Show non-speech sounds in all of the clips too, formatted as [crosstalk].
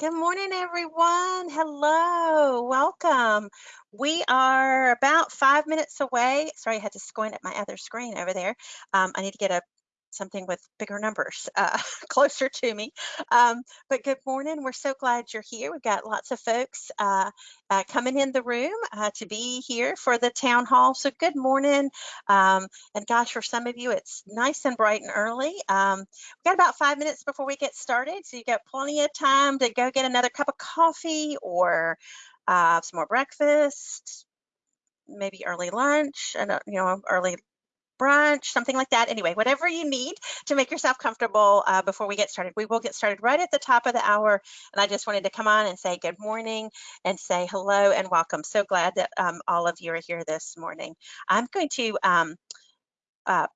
Good morning, everyone. Hello, welcome. We are about five minutes away. Sorry, I had to squint at my other screen over there. Um, I need to get a something with bigger numbers uh, [laughs] closer to me. Um, but good morning. We're so glad you're here. We've got lots of folks uh, uh, coming in the room uh, to be here for the town hall. So good morning. Um, and gosh, for some of you, it's nice and bright and early. Um, we've got about five minutes before we get started. So you've got plenty of time to go get another cup of coffee or uh, some more breakfast, maybe early lunch, and you know, early brunch, something like that. Anyway, whatever you need to make yourself comfortable uh, before we get started. We will get started right at the top of the hour. And I just wanted to come on and say good morning and say hello and welcome. So glad that um, all of you are here this morning. I'm going to um, uh,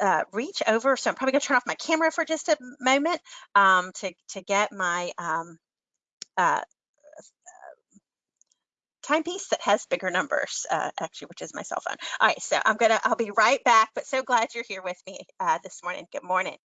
uh, reach over. So I'm probably going to turn off my camera for just a moment um, to, to get my um, uh, timepiece that has bigger numbers, uh, actually, which is my cell phone. All right, so I'm gonna, I'll be right back, but so glad you're here with me uh, this morning. Good morning.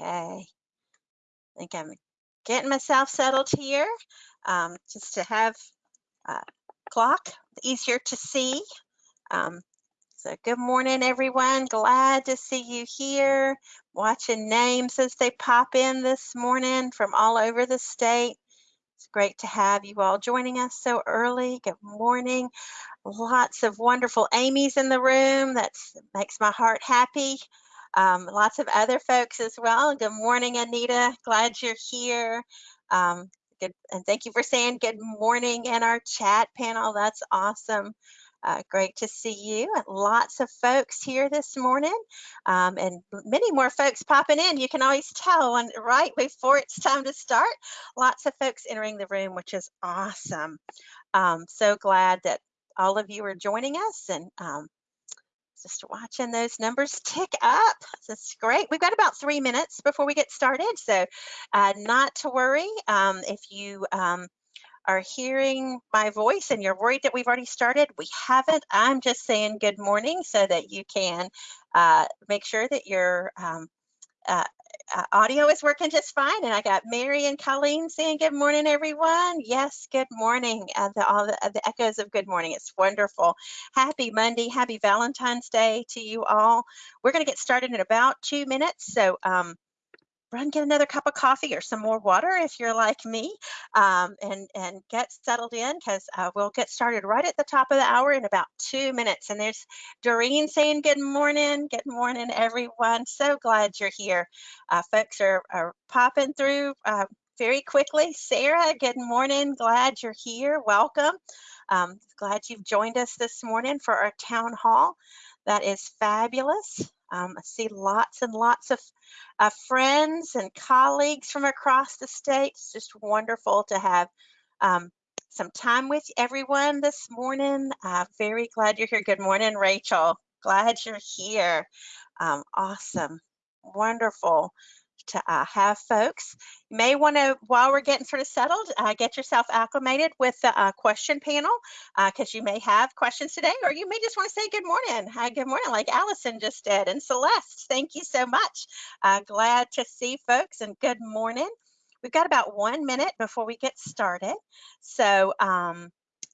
Okay, I think I'm getting myself settled here um, just to have uh, clock easier to see. Um, so good morning, everyone. Glad to see you here. Watching names as they pop in this morning from all over the state. It's great to have you all joining us so early. Good morning. Lots of wonderful Amy's in the room. That makes my heart happy. Um, lots of other folks as well. Good morning, Anita. Glad you're here. Um, good, and thank you for saying good morning in our chat panel. That's awesome. Uh, great to see you. Lots of folks here this morning um, and many more folks popping in. You can always tell when right before it's time to start. Lots of folks entering the room, which is awesome. Um, so glad that all of you are joining us and um, just watching those numbers tick up. That's great. We've got about three minutes before we get started, so uh, not to worry. Um, if you um, are hearing my voice and you're worried that we've already started, we haven't. I'm just saying good morning so that you can uh, make sure that your um, uh, uh, audio is working just fine. And I got Mary and Colleen saying good morning, everyone. Yes, good morning. Uh, the, all the, the, echoes of good morning. It's wonderful. Happy Monday. Happy Valentine's Day to you all. We're going to get started in about two minutes. So um, run get another cup of coffee or some more water if you're like me um, and and get settled in because uh, we'll get started right at the top of the hour in about two minutes and there's Doreen saying good morning good morning everyone. So glad you're here. Uh, folks are, are popping through uh, very quickly. Sarah good morning glad you're here welcome. Um, glad you've joined us this morning for our town hall. That is fabulous um, I see lots and lots of uh, friends and colleagues from across the state. It's just wonderful to have um, some time with everyone this morning. Uh, very glad you're here. Good morning, Rachel. Glad you're here. Um, awesome. Wonderful uh, have folks. You may want to, while we're getting sort of settled, uh, get yourself acclimated with the uh, question panel because uh, you may have questions today, or you may just want to say good morning. good morning, like Allison just did. And Celeste, thank you so much. Uh, glad to see folks and good morning. We've got about one minute before we get started. So, um,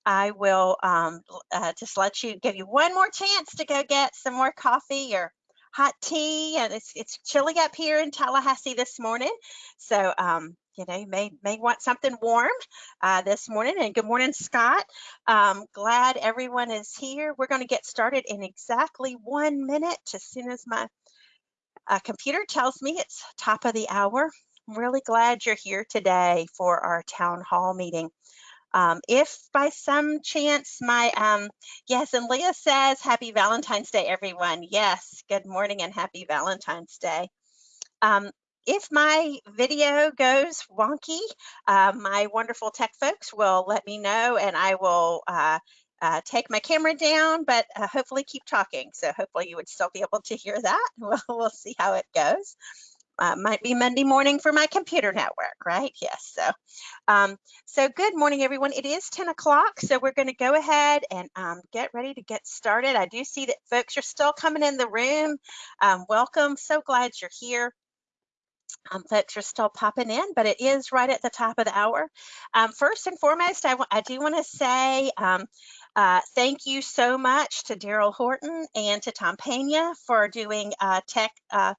I will um, uh, just let you give you one more chance to go get some more coffee or hot tea, and it's it's chilly up here in Tallahassee this morning. So um, you know, you may may want something warm uh, this morning. And good morning, Scott. Um, glad everyone is here. We're going to get started in exactly one minute, as soon as my uh, computer tells me it's top of the hour. I'm really glad you're here today for our town hall meeting. Um, if by some chance my, um, yes, and Leah says, happy Valentine's Day, everyone. Yes, good morning and happy Valentine's Day. Um, if my video goes wonky, uh, my wonderful tech folks will let me know and I will uh, uh, take my camera down, but uh, hopefully keep talking. So hopefully you would still be able to hear that. [laughs] We'll, we'll see how it goes. Uh, might be Monday morning for my computer network, right? Yes. So, um, so good morning, everyone. It is 10 o'clock, so we're going to go ahead and um, get ready to get started. I do see that folks are still coming in the room. Um, welcome. So glad you're here. Um, folks are still popping in, but it is right at the top of the hour. Um, first and foremost, I, I do want to say um, uh, thank you so much to Daryl Horton and to Tom Pena for doing uh, tech uh,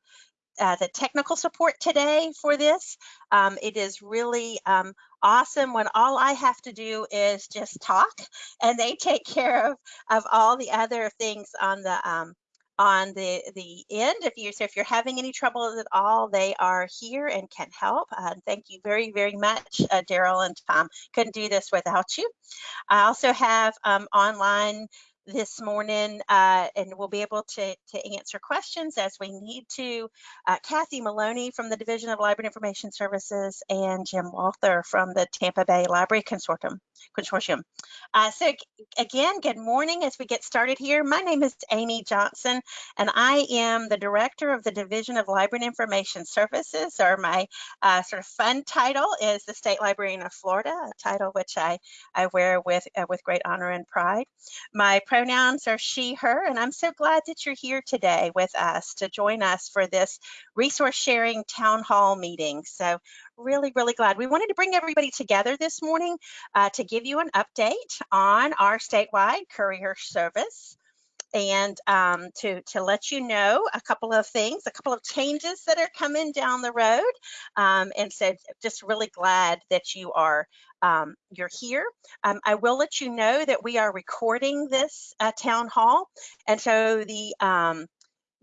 uh, the technical support today for this. Um, it is really um, awesome when all I have to do is just talk and they take [laughs] care of, of all the other things on the um, on the the end. If you so if you're having any trouble at all they are here and can help. Uh, thank you very very much uh, daryl and tom. Couldn't do this without you. I also have um, online this morning uh, and we'll be able to, to answer questions as we need to. Uh, Kathy Maloney from the Division of Library Information Services and Jim Walther from the Tampa Bay Library Consortium. Consortium. Uh, so again, good morning as we get started here. My name is Amy Johnson and I am the Director of the Division of Library and Information Services or my uh, sort of fun title is the State Librarian of Florida, a title which I, I wear with, uh, with great honor and pride. My pronouns are she, her, and I'm so glad that you're here today with us to join us for this resource sharing town hall meeting. So really, really glad. We wanted to bring everybody together this morning uh, to give you an update on our statewide courier service and um, to, to let you know a couple of things, a couple of changes that are coming down the road. Um, and so just really glad that you are um, you're here. Um, I will let you know that we are recording this uh, town hall. And so the um,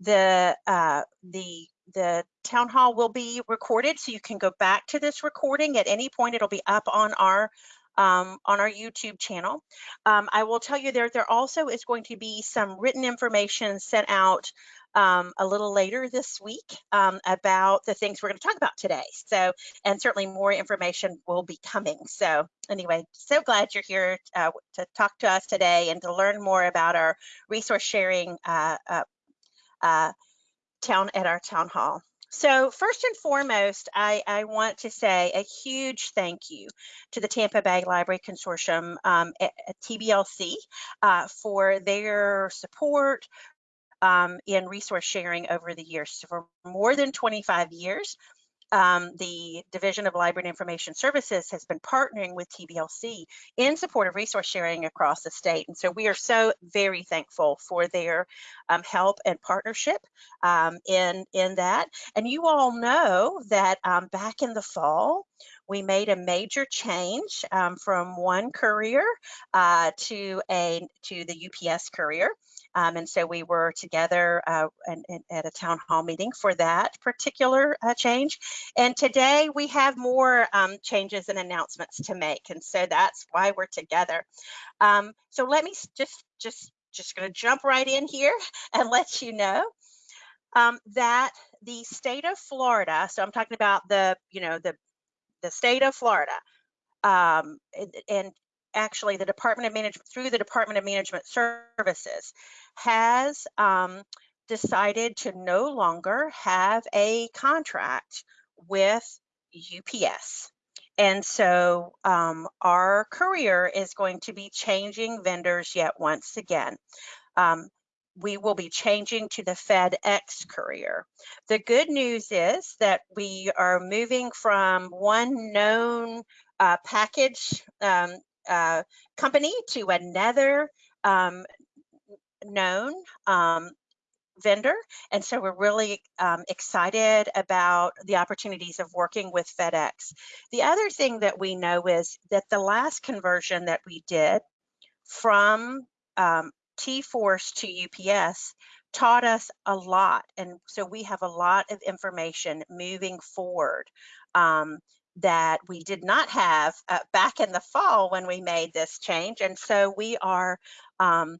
the uh, the the town hall will be recorded so you can go back to this recording at any point it'll be up on our um, on our YouTube channel. Um, I will tell you there, there also is going to be some written information sent out um, a little later this week um, about the things we're going to talk about today. So, and certainly more information will be coming. So anyway, so glad you're here uh, to talk to us today and to learn more about our resource sharing uh, uh, uh town at our town hall. So first and foremost, I, I, want to say a huge thank you to the Tampa Bay Library Consortium um, at, at TBLC uh, for their support um, in resource sharing over the years. So for more than 25 years, um, the Division of Library and Information Services has been partnering with TBLC in support of resource sharing across the state. And so we are so very thankful for their um, help and partnership um, in, in that. And you all know that um, back in the fall, we made a major change um, from one courier uh, to a to the UPS courier. Um, and so we were together uh, and, and at a town hall meeting for that particular uh, change. And today we have more um, changes and announcements to make. And so that's why we're together. Um, so let me just, just, just gonna jump right in here [laughs] and let you know um, that the state of Florida, so I'm talking about the, you know, the, the state of Florida, um, and, and, actually the Department of Management, through the Department of Management Services, has um, decided to no longer have a contract with UPS. And so um, our courier is going to be changing vendors yet once again. Um, we will be changing to the FedEx courier. The good news is that we are moving from one known uh, package um, uh, company to another um, known um, vendor. And so we're really um, excited about the opportunities of working with FedEx. The other thing that we know is that the last conversion that we did from um, T-Force to UPS taught us a lot. And so we have a lot of information moving forward um, that we did not have uh, back in the fall when we made this change. And so we are um,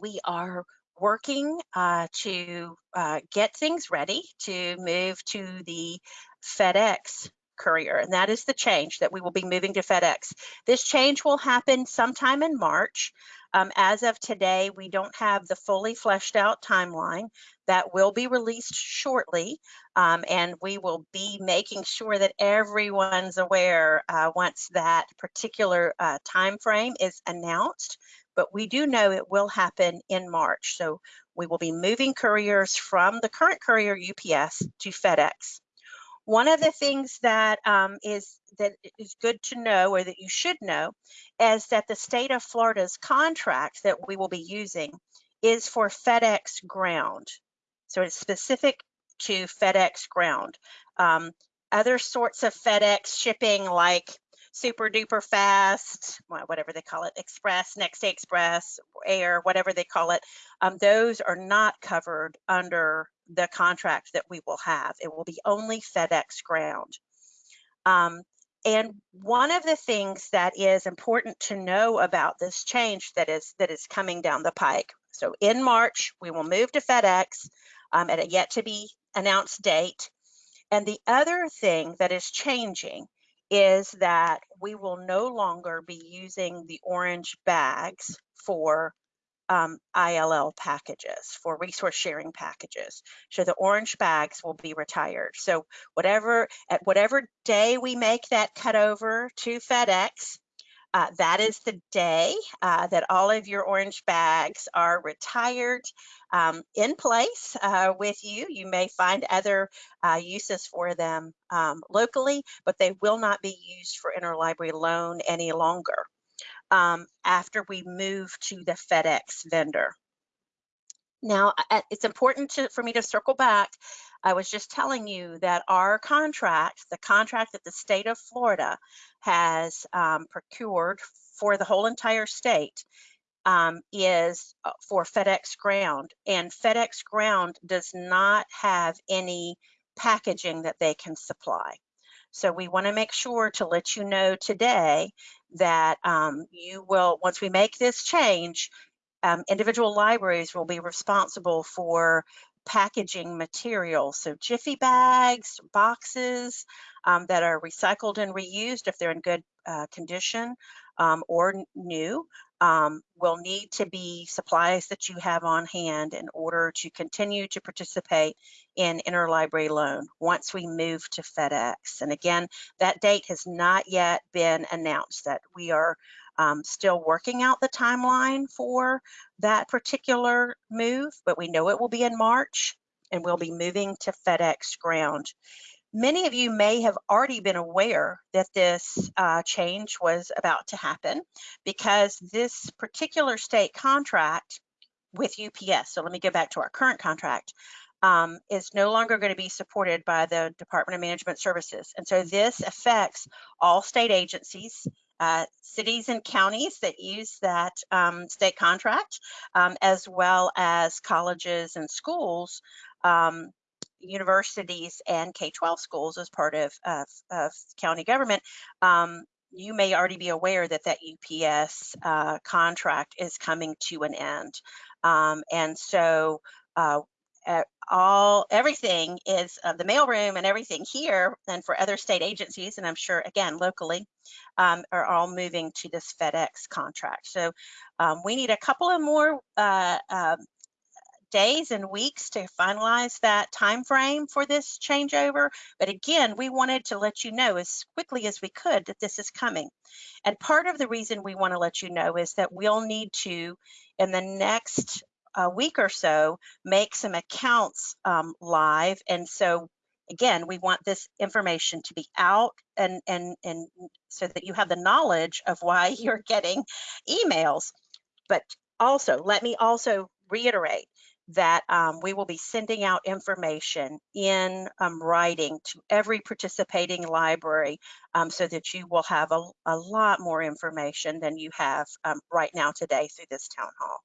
we are working uh, to uh, get things ready to move to the FedEx courier. And that is the change that we will be moving to FedEx. This change will happen sometime in March. Um, as of today, we don't have the fully fleshed out timeline that will be released shortly. Um, and we will be making sure that everyone's aware uh, once that particular uh, time frame is announced. But we do know it will happen in March. So we will be moving couriers from the current courier UPS to FedEx. One of the things that um, is that is good to know or that you should know is that the state of Florida's contract that we will be using is for FedEx ground. So it's specific to FedEx ground. Um, other sorts of FedEx shipping like super duper fast, whatever they call it, express, next day express, air, whatever they call it, um, those are not covered under the contract that we will have. It will be only FedEx ground. Um, and one of the things that is important to know about this change that is that is coming down the pike. So in March, we will move to FedEx um, at a yet to be announced date. And the other thing that is changing is that we will no longer be using the orange bags for um, ILL packages, for resource sharing packages. So the orange bags will be retired. So whatever at whatever day we make that cut over to FedEx, uh, that is the day uh, that all of your orange bags are retired um, in place uh, with you. You may find other uh, uses for them um, locally, but they will not be used for interlibrary loan any longer um, after we move to the FedEx vendor. Now, it's important to, for me to circle back. I was just telling you that our contract, the contract that the state of Florida has um, procured for the whole entire state, um, is uh, for FedEx Ground. And FedEx Ground does not have any packaging that they can supply. So we want to make sure to let you know today that um, you will, once we make this change, um, individual libraries will be responsible for packaging materials. So Jiffy bags, boxes um, that are recycled and reused if they're in good uh, condition um, or new um, will need to be supplies that you have on hand in order to continue to participate in interlibrary loan once we move to FedEx. And again, that date has not yet been announced that we are um, still working out the timeline for that particular move, but we know it will be in March and we'll be moving to FedEx ground. Many of you may have already been aware that this uh, change was about to happen because this particular state contract with UPS, so let me go back to our current contract, um, is no longer going to be supported by the Department of Management Services. And so this affects all state agencies, uh, cities and counties that use that um, state contract, um, as well as colleges and schools um, universities and K-12 schools as part of, of, of county government, um, you may already be aware that that UPS uh, contract is coming to an end. Um, and so uh, all everything is uh, the mailroom and everything here and for other state agencies and i'm sure again locally um, are all moving to this fedex contract so um, we need a couple of more uh, um, days and weeks to finalize that time frame for this changeover. But again, we wanted to let you know as quickly as we could that this is coming. And part of the reason we want to let you know is that we'll need to, in the next uh, week or so, make some accounts um, live. And so again, we want this information to be out and, and, and so that you have the knowledge of why [laughs] you're getting emails. But also, let me also reiterate that um, we will be sending out information in um, writing to every participating library um, so that you will have a, a, lot more information than you have um, right now today through this town hall.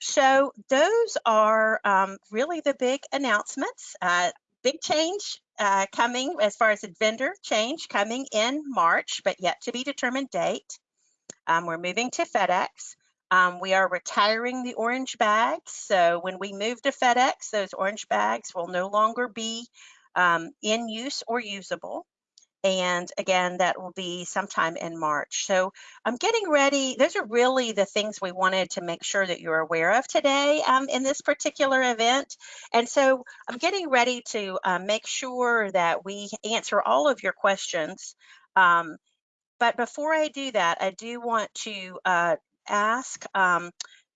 So those are um, really the big announcements. Uh, big change uh, coming as far as vendor change coming in March, but yet to be determined date. Um, we're moving to FedEx. Um, we are retiring the orange bags. So when we move to FedEx, those orange bags will no longer be um, in use or usable. And again, that will be sometime in March. So I'm getting ready. Those are really the things we wanted to make sure that you're aware of today um, in this particular event. And so I'm getting ready to uh, make sure that we answer all of your questions. Um, but before I do that, I do want to uh, ask um,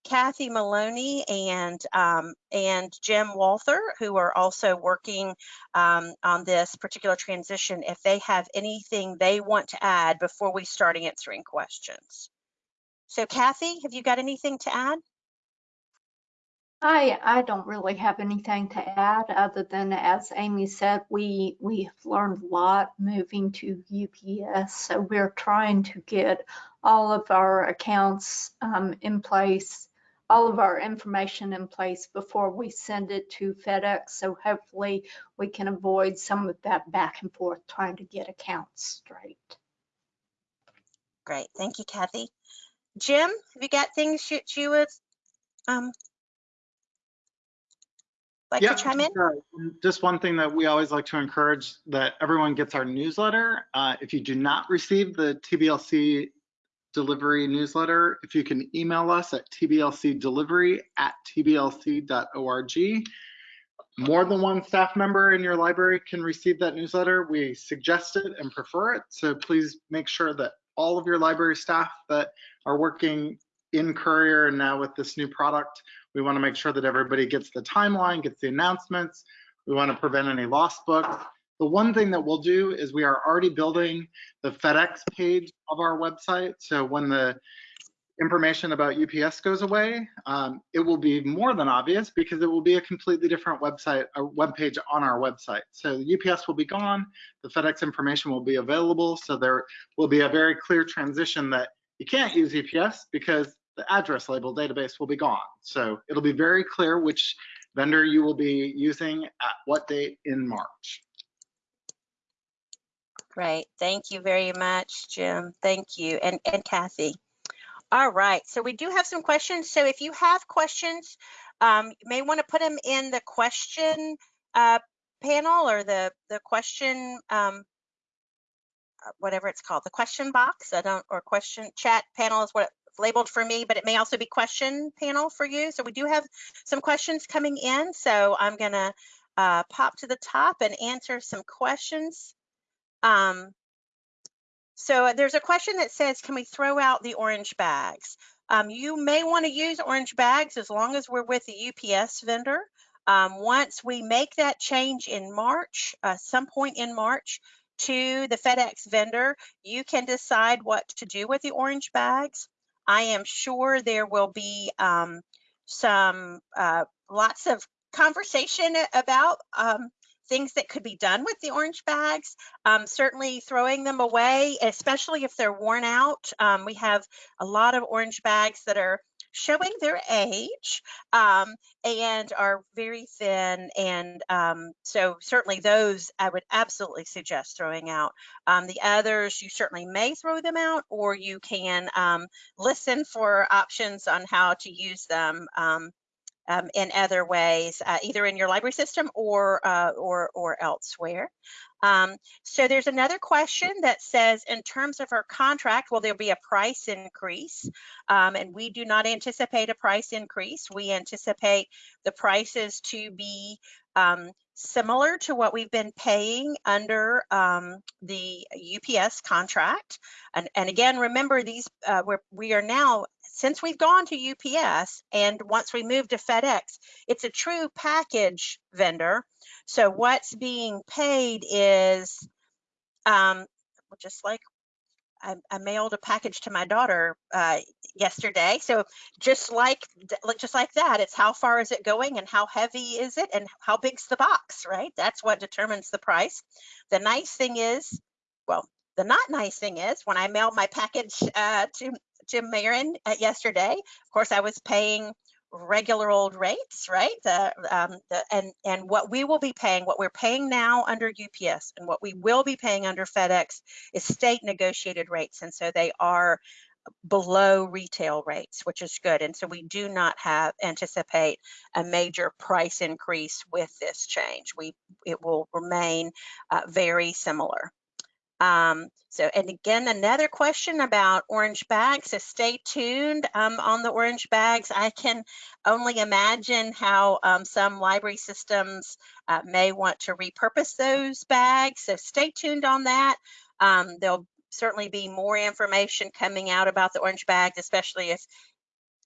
Kathy Maloney and um, and Jim Walther, who are also working um, on this particular transition, if they have anything they want to add before we start answering questions. So Kathy, have you got anything to add? I, I don't really have anything to add other than, as Amy said, we, we have learned a lot moving to UPS. So we're trying to get all of our accounts um, in place, all of our information in place before we send it to FedEx. So hopefully we can avoid some of that back and forth trying to get accounts straight. Great, thank you, Kathy. Jim, have you got things that you would um, like Yeah, to chime in? sure. Just one thing that we always like to encourage that everyone gets our newsletter. Uh, if you do not receive the TBLC delivery newsletter, if you can email us at tblcdelivery at tblc.org. More than one staff member in your library can receive that newsletter. We suggest it and prefer it. So please make sure that all of your library staff that are working in Courier and now with this new product we want to make sure that everybody gets the timeline, gets the announcements. We want to prevent any lost books. The one thing that we'll do is we are already building the FedEx page of our website. So when the information about UPS goes away, um, it will be more than obvious because it will be a completely different website, a web page on our website. So the UPS will be gone, the FedEx information will be available. So there will be a very clear transition that you can't use UPS because the address label database will be gone. So it'll be very clear which vendor you will be using at what date in March. Great, thank you very much, Jim. Thank you, and, and Kathy. All right, so we do have some questions. So if you have questions, um, you may want to put them in the question uh, panel or the, the question, um, uh, whatever it's called, the question box. I don't, or question chat panel is what labeled for me, but it may also be question panel for you. So we do have some questions coming in. So I'm gonna uh, pop to the top and answer some questions. Um, so there's a question that says, can we throw out the orange bags? Um, you may want to use orange bags as long as we're with the UPS vendor. Um, once we make that change in March, uh, some point in March, to the FedEx vendor, you can decide what to do with the orange bags. I am sure there will be um, some uh, lots of conversation about um, things that could be done with the orange bags. Um, certainly throwing them away, especially if they're worn out. Um, we have a lot of orange bags that are showing their age um, and are very thin. And um, so certainly those I would absolutely suggest throwing out. Um, the others, you certainly may throw them out or you can um, listen for options on how to use them um, in other ways, uh, either in your library system or uh, or or elsewhere. Um, so there's another question that says, in terms of our contract, will there be a price increase? Um, and we do not anticipate a price increase. We anticipate the prices to be um, similar to what we've been paying under um, the UPS contract. And, and again, remember these, uh, we're, we are now since we've gone to UPS and once we move to FedEx, it's a true package vendor. So what's being paid is um, just like I, I, mailed a package to my daughter uh, yesterday. So just like just like that, it's how far is it going and how heavy is it and how big's the box, right? That's what determines the price. The nice thing is, well, the not nice thing is when I mail my package uh, to Jim Marin uh, yesterday. Of course, I was paying regular old rates, right? The, um, the, and, and what we will be paying, what we're paying now under UPS and what we will be paying under FedEx is state negotiated rates. And so they are below retail rates, which is good. And so we do not have anticipate a major price increase with this change. We it will remain uh, very similar. Um, so, and again, another question about orange bags. So stay tuned um, on the orange bags. I can only imagine how um, some library systems uh, may want to repurpose those bags. So stay tuned on that. Um, there'll certainly be more information coming out about the orange bags, especially if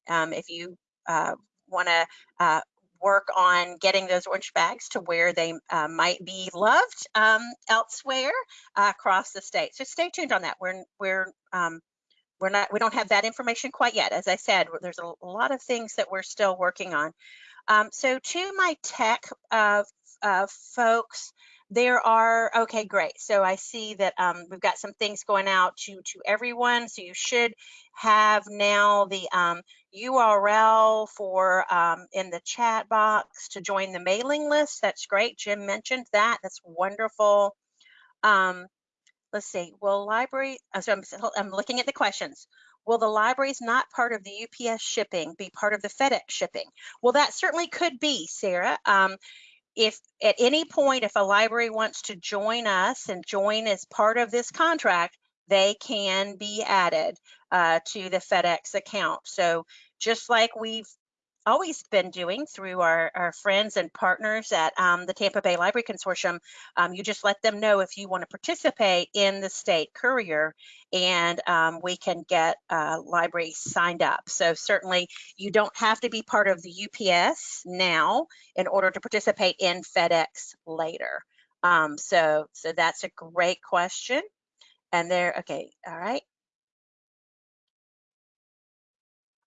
um, if you uh, want to uh, work on getting those orange bags to where they uh, might be loved um, elsewhere uh, across the state. So stay tuned on that. We're we're um, we're not we don't have that information quite yet. As I said, there's a, lot of things that we're still working on. Um, so to my tech uh, folks, there are okay great so i see that um, we've got some things going out to to everyone so you should have now the um, url for um, in the chat box to join the mailing list. That's great. Jim mentioned that. That's wonderful. Um, let's see. Will library so I'm, I'm looking at the questions. Will the libraries not part of the ups shipping be part of the fedex shipping? Well that certainly could be sarah. Um, if at any point, if a library wants to join us and join as part of this contract, they can be added uh, to the FedEx account. So just like we've always been doing through our, our friends and partners at um, the Tampa Bay Library Consortium. Um, you just let them know if you want to participate in the state courier and um, we can get uh, libraries signed up. So certainly you don't have to be part of the UPS now in order to participate in FedEx later. Um, so, so that's a great question. And there, okay, all right.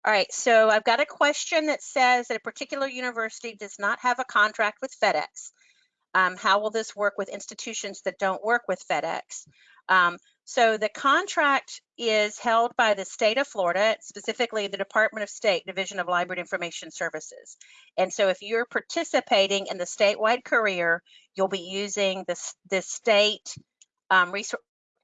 All right, so I've got a question that says that a particular university does not have a contract with FedEx. Um, how will this work with institutions that don't work with FedEx? Um, so the contract is held by the state of Florida, specifically the Department of State Division of Library and Information Services. And so if you're participating in the statewide career, you'll be using this, this state um,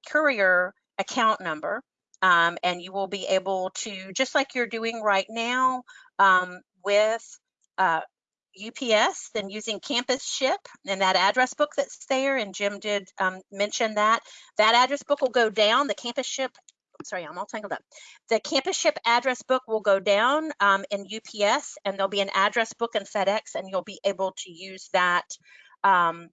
courier account number um, and you will be able to, just like you're doing right now um, with uh, UPS, then using Campus Ship and that address book that's there, and Jim did um, mention that, that address book will go down, the Campus Ship sorry, I'm all tangled up. The campus ship address book will go down um, in UPS and there'll be an address book in FedEx and you'll be able to use that um,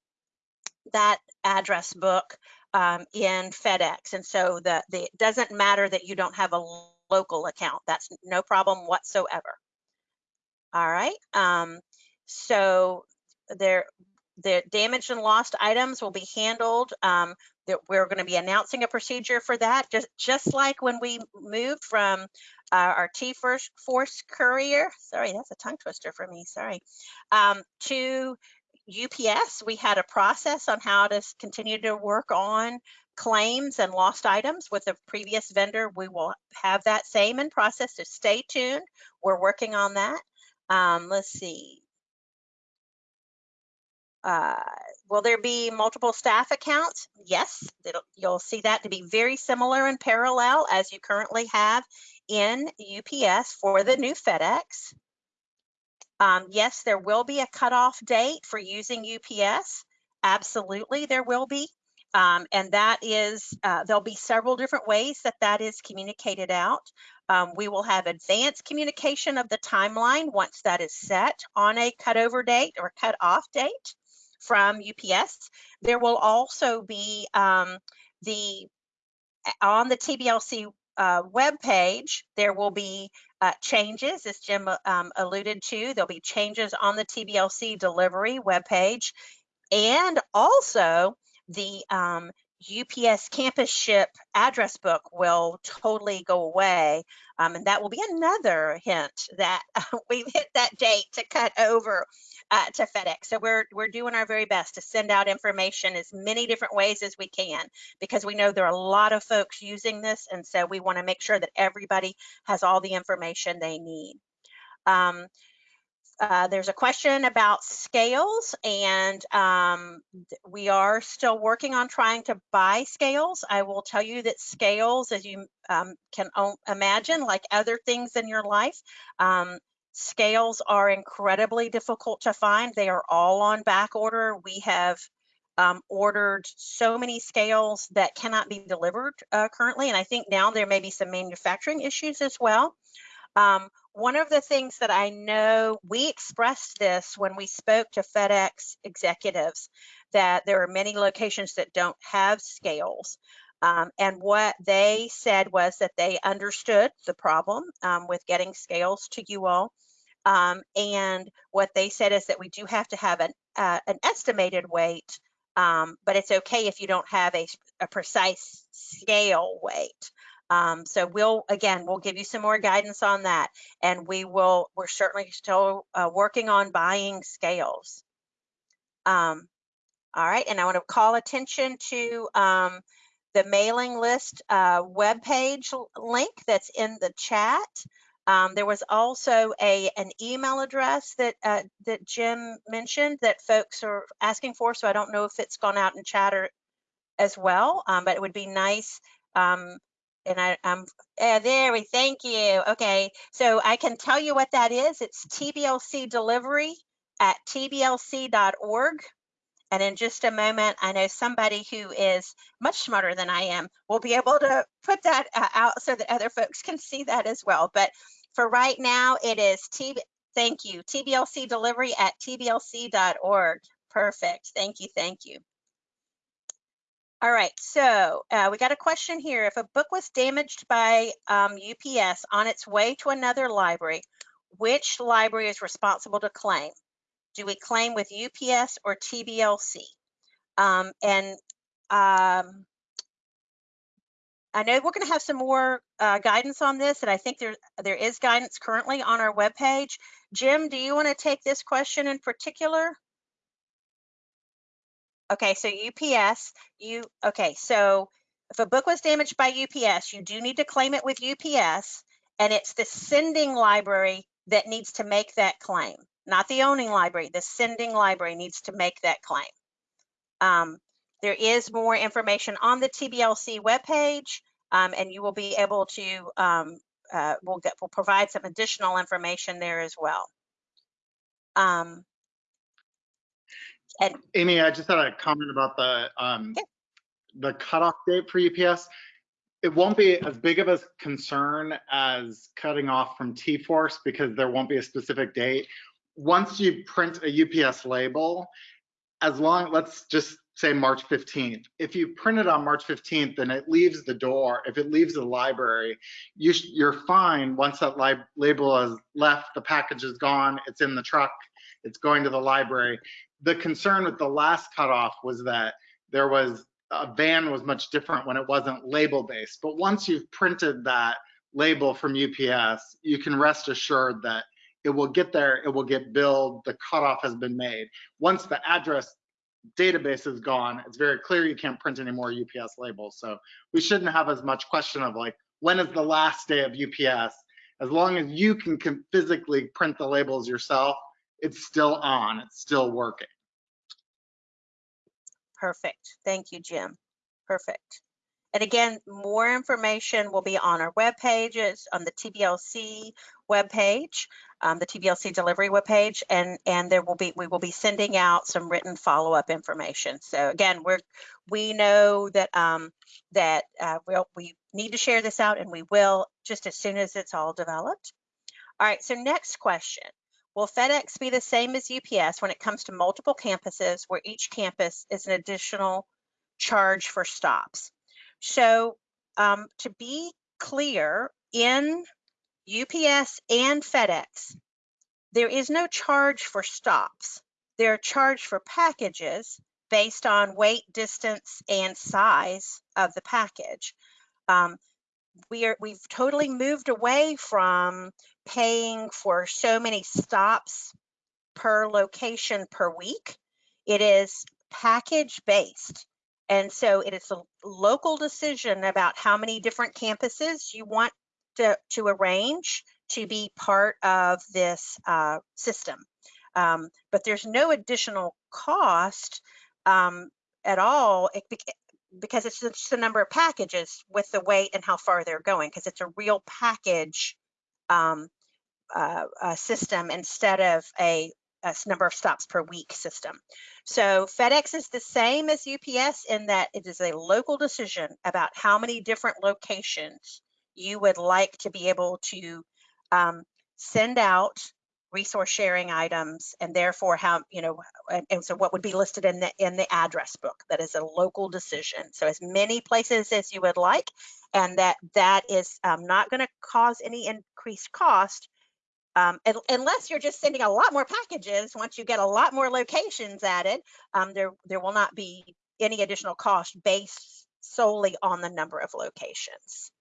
that address book um, in FedEx. And so the, the, it doesn't matter that you don't have a local account. That's no problem whatsoever. All right. Um, so there, the damaged and lost items will be handled. Um, that we're going to be announcing a procedure for that, just just like when we moved from uh, our T-Force Force Courier. Sorry, that's a tongue twister for me. Sorry, um, to UPS, we had a process on how to continue to work on claims and lost items with the previous vendor. We will have that same in process, so stay tuned. We're working on that. Um, let's see. Uh, will there be multiple staff accounts? Yes, you'll see that to be very similar and parallel as you currently have in UPS for the new FedEx. Um, yes, there will be a cutoff date for using UPS. Absolutely, there will be. Um, and that is, uh, there'll be several different ways that that is communicated out. Um, we will have advanced communication of the timeline once that is set on a cutover date or cutoff date from UPS. There will also be um, the on the TBLC uh, web page, there will be uh, changes, as Jim um, alluded to. There'll be changes on the TBLC delivery web page, and also the um, UPS campus ship address book will totally go away. Um, and that will be another hint that [laughs] uh, we've hit that date to cut over uh, to FedEx. So we're we're doing our very best to send out information as many different ways as we can because we know there are a lot of folks using this, and so we want to make sure that everybody has all the information they need. Um, uh, there's a question about scales and um, we are still working on trying to buy scales. I will tell you that scales, as you um, can imagine, like other things in your life, um, scales are incredibly difficult to find. They are all on back order. We have um, ordered so many scales that cannot be delivered uh, currently. And I think now there may be some manufacturing issues as well. One of the things that I know we expressed this when we spoke to FedEx executives that there are many locations that don't have scales. Um, and what they said was that they understood the problem um, with getting scales to you all. Um, and what they said is that we do have to have an, uh, an estimated weight, um, but it's okay if you don't have a, a precise scale weight. Um, so we'll, again, we'll give you some more guidance on that. And we will, we're certainly still uh, working on buying scales. Um, all right, and I want to call attention to um, the mailing list uh, webpage link that's in the chat. Um, there was also a an email address that uh, that Jim mentioned that folks are asking for. So I don't know if it's gone out in chat or as well, um, but it would be nice. Um, and I, I'm uh, there. We thank you. Okay, so I can tell you what that is. It's TBLC delivery at tblc.org. And in just a moment, I know somebody who is much smarter than I am will be able to put that uh, out so that other folks can see that as well. But for right now, it is T. Thank you. TBLC delivery at tblc.org. Perfect. Thank you. Thank you. All right, so uh, we got a question here. If a book was damaged by um, UPS on its way to another library, which library is responsible to claim? Do we claim with UPS or TBLC? Um, and um, I know we're going to have some more uh, guidance on this, and I think there there is guidance currently on our webpage. Jim, do you want to take this question in particular? Okay, so UPS, you, okay, so if a book was damaged by UPS, you do need to claim it with UPS, and it's the sending library that needs to make that claim, not the owning library. The sending library needs to make that claim. Um, there is more information on the TBLC webpage, um, and you will be able to, um, uh, we'll get, we'll provide some additional information there as well. Um, and Amy, I just had a comment about the, um, Yeah. the cutoff date for UPS. It won't be as big of a concern as cutting off from T-Force because there won't be a specific date. Once you print a UPS label, as long, let's just say March 15th. If you print it on March 15th and it leaves the door, if it leaves the library, you sh- you're fine once that label has left, the package is gone, it's in the truck, it's going to the library the concern with the last cutoff was that there was a ban was much different when it wasn't label based. But once you've printed that label from UPS, you can rest assured that it will get there, it will get billed, the cutoff has been made. Once the address database is gone, it's very clear you can't print any more UPS labels. So we shouldn't have as much question of like, when is the last day of UPS? As long as you can, can physically print the labels yourself, it's still on, it's still working. Perfect. Thank you, Jim. Perfect. And again, more information will be on our web pages, on the TBLC webpage, um, the TBLC delivery webpage, and and there will be we will be sending out some written follow-up information. So again, we're we know that um, that uh, we'll, we need to share this out, and we will just as soon as it's all developed. All right. So next question. Will FedEx be the same as UPS when it comes to multiple campuses where each campus is an additional charge for stops? So um, to be clear, in UPS and FedEx, there is no charge for stops. They're charged for packages based on weight, distance, and size of the package. Um, we are we've totally moved away from paying for so many stops per location per week. It is package based. And so it is a local decision about how many different campuses you want to, to arrange to be part of this uh, system. Um, but there's no additional cost um, at all because it's just the number of packages with the weight and how far they're going because it's a real package um, uh, uh, system instead of a number of stops per week system. So FedEx is the same as UPS in that it is a local decision about how many different locations you would like to be able to um, send out resource sharing items and therefore how you know and, and so what would be listed in the in the address book. That is a local decision. So as many places as you would like and that that is um, not going to cause any increased cost um, un- unless you're just sending a lot more packages. Once you get a lot more locations added um, there there will not be any additional cost based solely on the number of locations.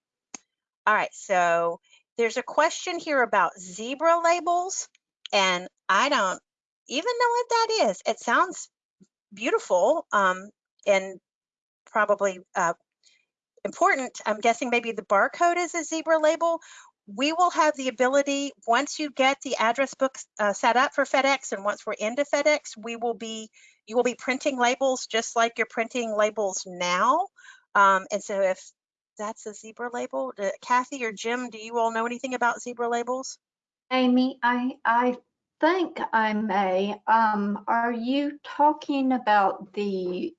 All right so there's a question here about zebra labels and I don't even know what that is. It sounds beautiful um, and probably uh, important. I'm guessing maybe the barcode is a zebra label. We will have the ability, once you get the address book uh, set up for FedEx and once we're into FedEx, we will be, you will be printing labels just like you're printing labels now. Um, and so if that's a zebra label, uh, Kathy or Jim, do you all know anything about zebra labels? Amy, I, I think I may. Um, are you talking about the,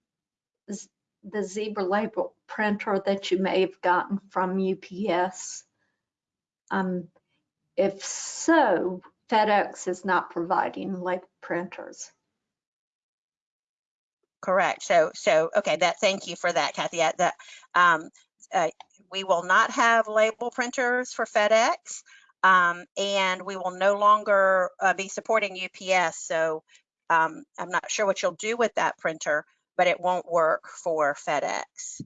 the zebra label printer that you may have gotten from UPS? Um, if so, FedEx is not providing label printers. Correct. So, so, okay, that, thank you for that, Kathy. That, um, uh, we will not have label printers for FedEx. Um, and we will no longer uh, be supporting UPS. So, um, I'm not sure what you'll do with that printer, but it won't work for FedEx.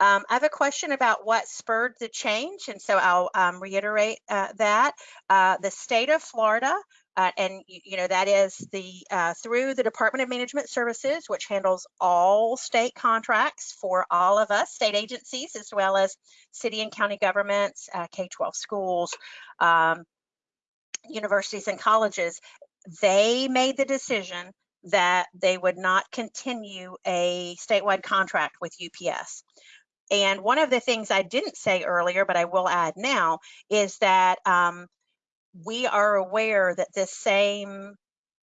Um, I have a question about what spurred the change, and so I'll um, reiterate uh, that. Uh, the state of Florida, uh, and you know that is the uh, through the Department of Management Services, which handles all state contracts for all of us, state agencies, as well as city and county governments, uh, K-12 schools, um, universities and colleges. They made the decision that they would not continue a statewide contract with UPS. And one of the things I didn't say earlier, but I will add now, is that um, we are aware that this same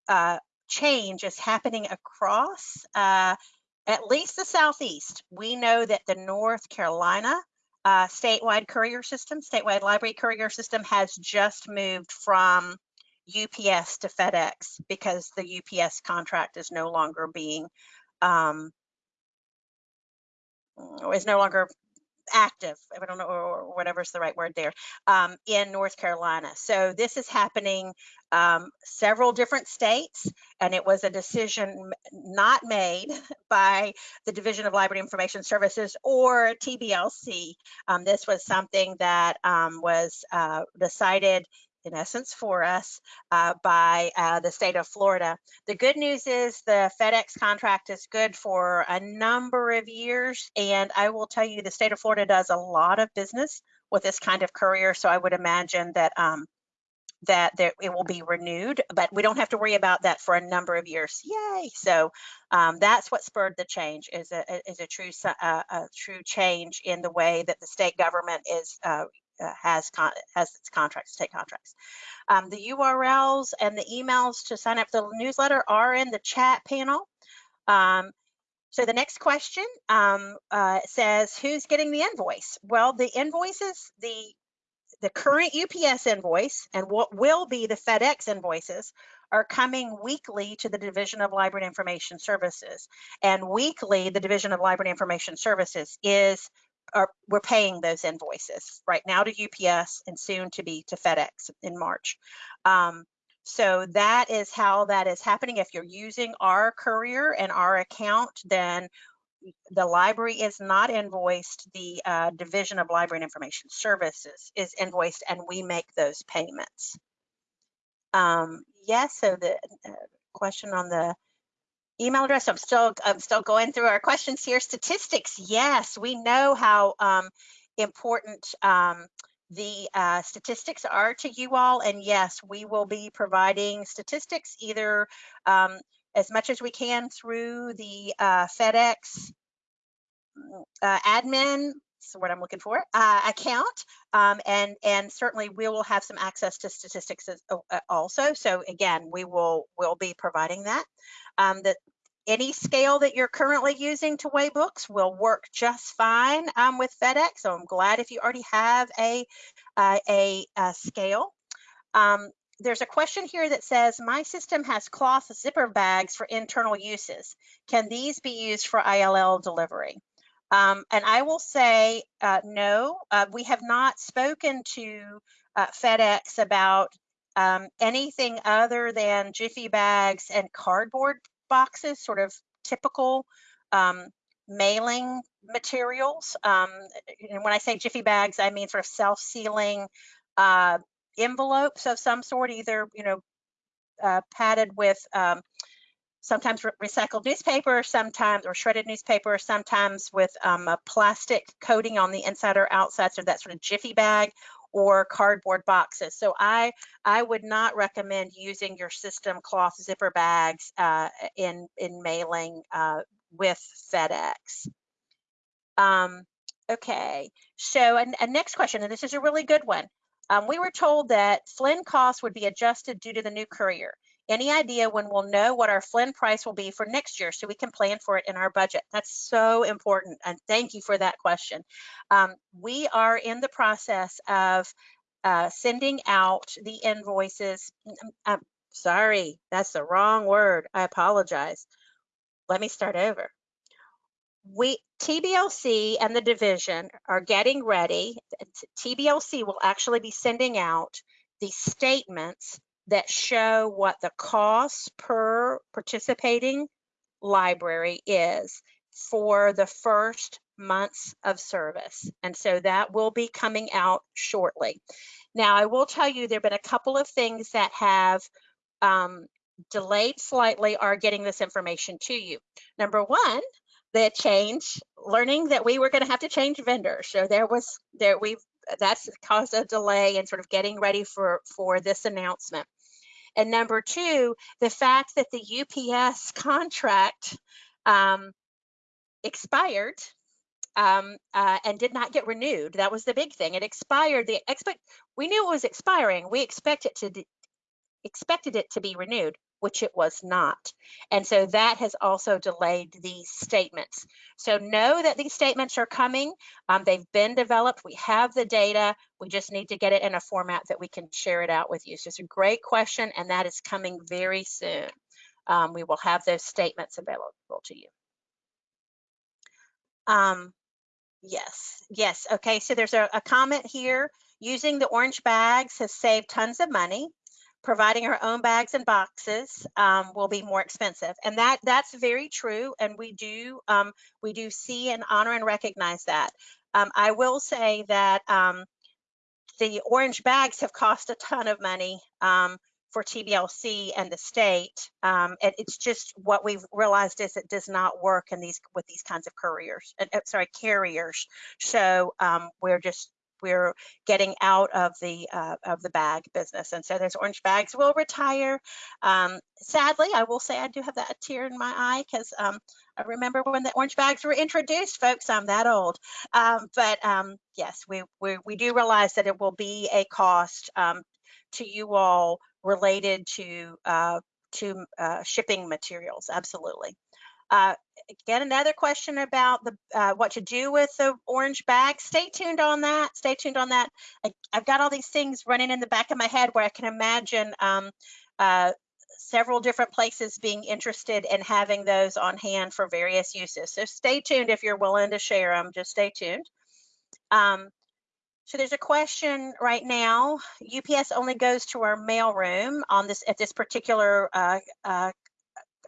uh, change is happening across uh, at least the Southeast. We know that the North Carolina uh, statewide courier system, statewide library courier system, has just moved from UPS to FedEx because the UPS contract is no longer being um, is no longer active, I don't know, or whatever's the right word there, um, in North Carolina. So this is happening um, several different states, and it was a decision not made [laughs] by the Division of Library Information Services or TBLC. Um, this was something that um, was uh, decided in essence for us uh, by uh, the state of Florida. The good news is the FedEx contract is good for a number of years. And I will tell you, the state of Florida does a lot of business with this kind of courier. So I would imagine that um, that there, it will be renewed, but we don't have to worry about that for a number of years. Yay! So um, that's what spurred the change is a is a true uh, a true change in the way that the state government is uh, uh, has con- has its contracts, state contracts. Um, the URLs and the emails to sign up for the newsletter are in the chat panel. Um, so the next question um, uh, says, who's getting the invoice? Well, the invoices, the the current UPS invoice and what will be the FedEx invoices are coming weekly to the Division of Library and Information Services. And weekly, the Division of Library and Information Services is, are, we're paying those invoices right now to UPS and soon to be to FedEx in March. Um, so that is how that is happening. If you're using our courier and our account, then the library is not invoiced, the uh, Division of Library and Information Services is invoiced, and we make those payments. Um, yes, so the uh, question on the email address, I'm still, I'm still going through our questions here. Statistics, yes, we know how um, important um, the uh, statistics are to you all. And yes, we will be providing statistics either um, as much as we can through the uh, FedEx uh, admin, that's what I'm looking for, uh, account. Um, and, and certainly we will have some access to statistics as, uh, also. So again, we will, will be providing that. Um, that any scale that you're currently using to weigh books will work just fine um, with FedEx. So I'm glad if you already have a, uh, a, a, scale. Um, there's a question here that says, my system has cloth zipper bags for internal uses. Can these be used for ILL delivery? Um, and I will say, uh, no, uh, we have not spoken to uh, FedEx about um, anything other than Jiffy bags and cardboard boxes, sort of typical um, mailing materials. Um, and when I say Jiffy bags, I mean sort of self-sealing uh, envelopes of some sort, either, you know, uh, padded with um, sometimes re recycled newspaper, sometimes or shredded newspaper, sometimes with um, a plastic coating on the inside or outside, so that sort of jiffy bag or cardboard boxes. So I I would not recommend using your system cloth zipper bags uh, in in mailing uh, with FedEx. Um, okay, so and, and next question, and this is a really good one. Um, we were told that FLIN costs would be adjusted due to the new courier. Any idea when we'll know what our FLIN price will be for next year so we can plan for it in our budget? That's so important. And thank you for that question. Um, we are in the process of uh, sending out the invoices. I'm mm, mm, uh, sorry, that's the wrong word. I apologize. Let me start over. We TBLC and the division are getting ready. TBLC will actually be sending out the statements that show what the cost per participating library is for the first months of service. And so that will be coming out shortly. Now, I will tell you there have been a couple of things that have um, delayed slightly are getting this information to you. Number one, the change, learning that we were going to have to change vendors. So there was there we've that's caused a delay in sort of getting ready for for this announcement. And number two, the fact that the UPS [laughs] contract um, expired um, uh, and did not get renewed. That was the big thing. It expired. The expect we knew it was expiring. We expect it to expected it to be renewed which it was not. And so that has also delayed these statements. So know that these statements are coming. Um, they've been developed. We have the data. We just need to get it in a format that we can share it out with you. So it's a great question, and that is coming very soon. Um, we will have those statements available to you. Um, yes, yes. Okay, so there's a, a comment here. Using the orange bags has saved tons of money providing our own bags and boxes um, will be more expensive. And that that's very true and we do um, we do see and honor and recognize that. Um, i will say that um, the orange bags have cost a ton of money um, for tblc and the state um, and it's just what we've realized is it does not work in these with these kinds of couriers uh, sorry carriers. So we're just we're getting out of the uh, of the bag business. And so those orange bags will retire. Um, sadly, I will say I do have that tear in my eye because um, I remember when the orange bags were introduced, folks. I'm that old. Um, but um, yes, we, we, we do realize that it will be a cost um, to you all related to uh, to uh, shipping materials. Absolutely. Again, another question about the uh, what to do with the orange bag. Stay tuned on that. Stay tuned on that. I, have got all these things running in the back of my head where I can imagine um, uh, several different places being interested in having those on hand for various uses. So stay tuned if you're willing to share them. Just stay tuned. Um, so there's a question right now. UPS only goes to our mail room on this at this particular uh, uh,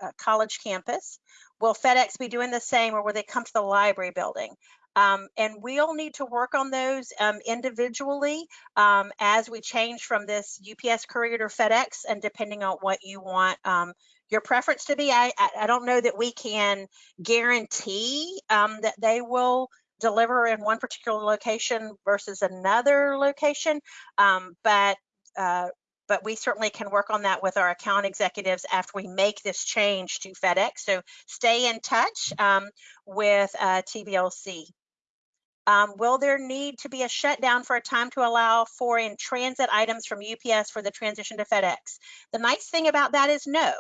uh college campus. Will FedEx be doing the same or will they come to the library building? Um, and we'll need to work on those um, individually um, as we change from this UPS courier to FedEx and depending on what you want um, your preference to be. I, I, don't know that we can guarantee um, that they will deliver in one particular location versus another location, um, but uh, but we certainly can work on that with our account executives after we make this change to FedEx. So stay in touch um, with uh, TBLC. Um, will there need to be a shutdown for a time to allow for in transit items from UPS for the transition to FedEx? The nice thing about that is no.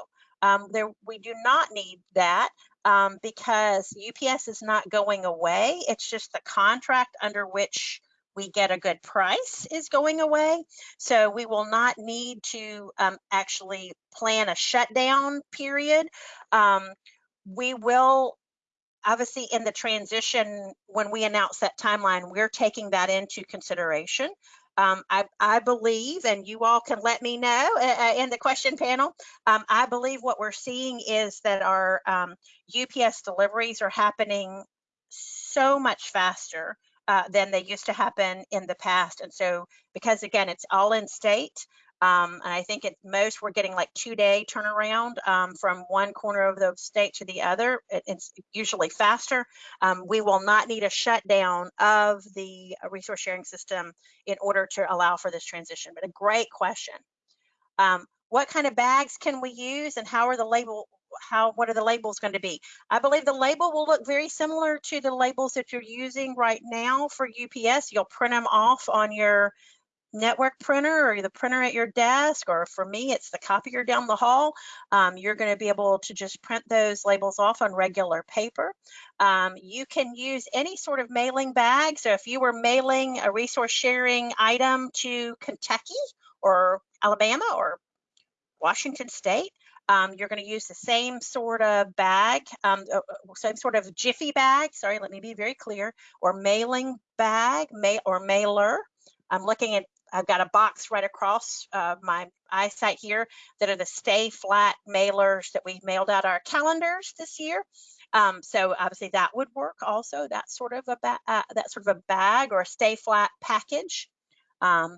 Um, there, we do not need that um, because UPS is not going away. It's just the contract under which we get a good price is going away. So we will not need to um, actually plan a shutdown period. Um, we will obviously in the transition when we announce that timeline we're taking that into consideration um, I, I, believe and you all can let me know uh, in the question panel um, i believe what we're seeing is that our um, ups deliveries are happening so much faster uh, than they used to happen in the past and so because again it's all in state um, and I think at most we're getting like two day turnaround um, from one corner of the state to the other. It, it's usually faster. Um, we will not need a shutdown of the resource sharing system in order to allow for this transition. But a great question. Um, what kind of bags can we use and how are the label how what are the labels going to be i believe the label will look very similar to the labels that you're using right now for ups you'll print them off on your network printer or the printer at your desk, or for me, it's the copier down the hall, um, you're going to be able to just print those labels off on regular paper. Um, you can use any sort of mailing bag. So if you were mailing a resource sharing item to Kentucky or Alabama or Washington State, um, you're going to use the same sort of bag, um, uh, uh, same sort of jiffy bag. Sorry, let me be very clear, or mailing bag, mail or mailer. I'm looking at I've got a box right across uh, my eyesight here that are the stay flat mailers that we mailed out our calendars this year. Um, so obviously that would work also, that sort of a uh, that sort of a bag or a stay flat package. Um,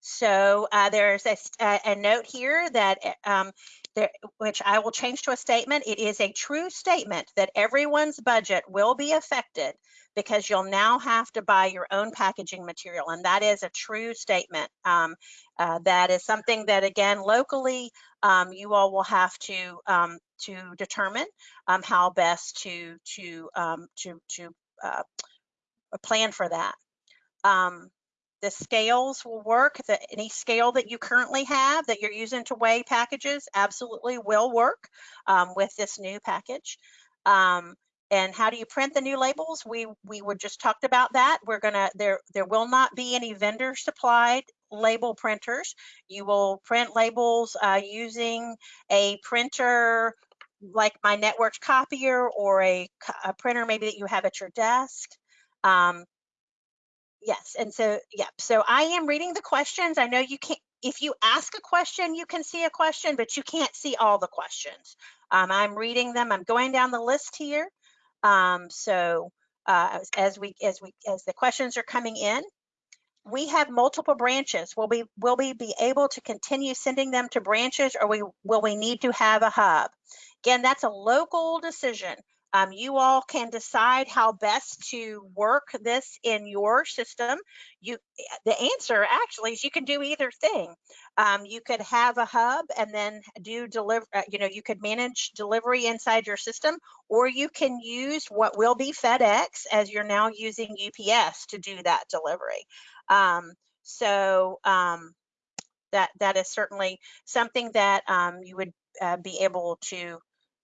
so uh, there's a, a, note here that um, there, which I will change to a statement. It is a true statement that everyone's budget will be affected because you'll now have to buy your own packaging material. And that is a true statement. Um, uh, that is something that, again, locally, um, you all will have to um, to determine um, how best to to um, to to uh, plan for that. Um, the scales will work. The, any scale that you currently have that you're using to weigh packages absolutely will work um, with this new package. Um, and how do you print the new labels? We we were just talked about that. We're gonna there there will not be any vendor supplied label printers. You will print labels uh, using a printer like my network copier or a, a, printer maybe that you have at your desk. Um, yes, and so yep. so I am reading the questions. I know you can't. If you ask a question, you can see a question, but you can't see all the questions. Um, I'm reading them. I'm going down the list here. Um, so uh, as we as we as the questions are coming in, we have multiple branches. Will we will we be able to continue sending them to branches, or we will we need to have a hub? Again, that's a local decision. Um, you all can decide how best to work this in your system. You, the answer actually is you can do either thing. Um, you could have a hub and then do deliver. Uh, you know, you could manage delivery inside your system, or you can use what will be FedEx as you're now using UPS to do that delivery. Um, so um, that that is certainly something that um, you would uh, be able to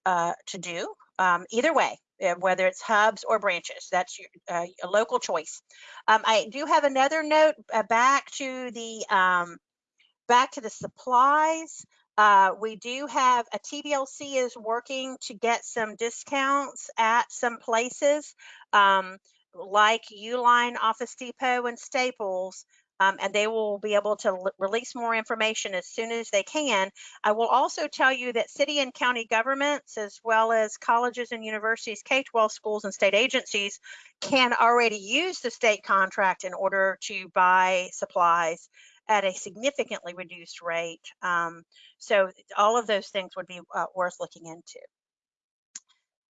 uh, to do um, either way, uh, whether it's hubs or branches. That's your, uh, a local choice. Um, I do have another note uh, back to the um, back to the supplies. Uh, we do have a TBLC is working to get some discounts at some places um, like Uline, Office Depot, and Staples um, and they will be able to release more information as soon as they can. I will also tell you that city and county governments, as well as colleges and universities, K-12 schools and state agencies can already use the state contract in order to buy supplies at a significantly reduced rate. Um, so all of those things would be uh, worth looking into.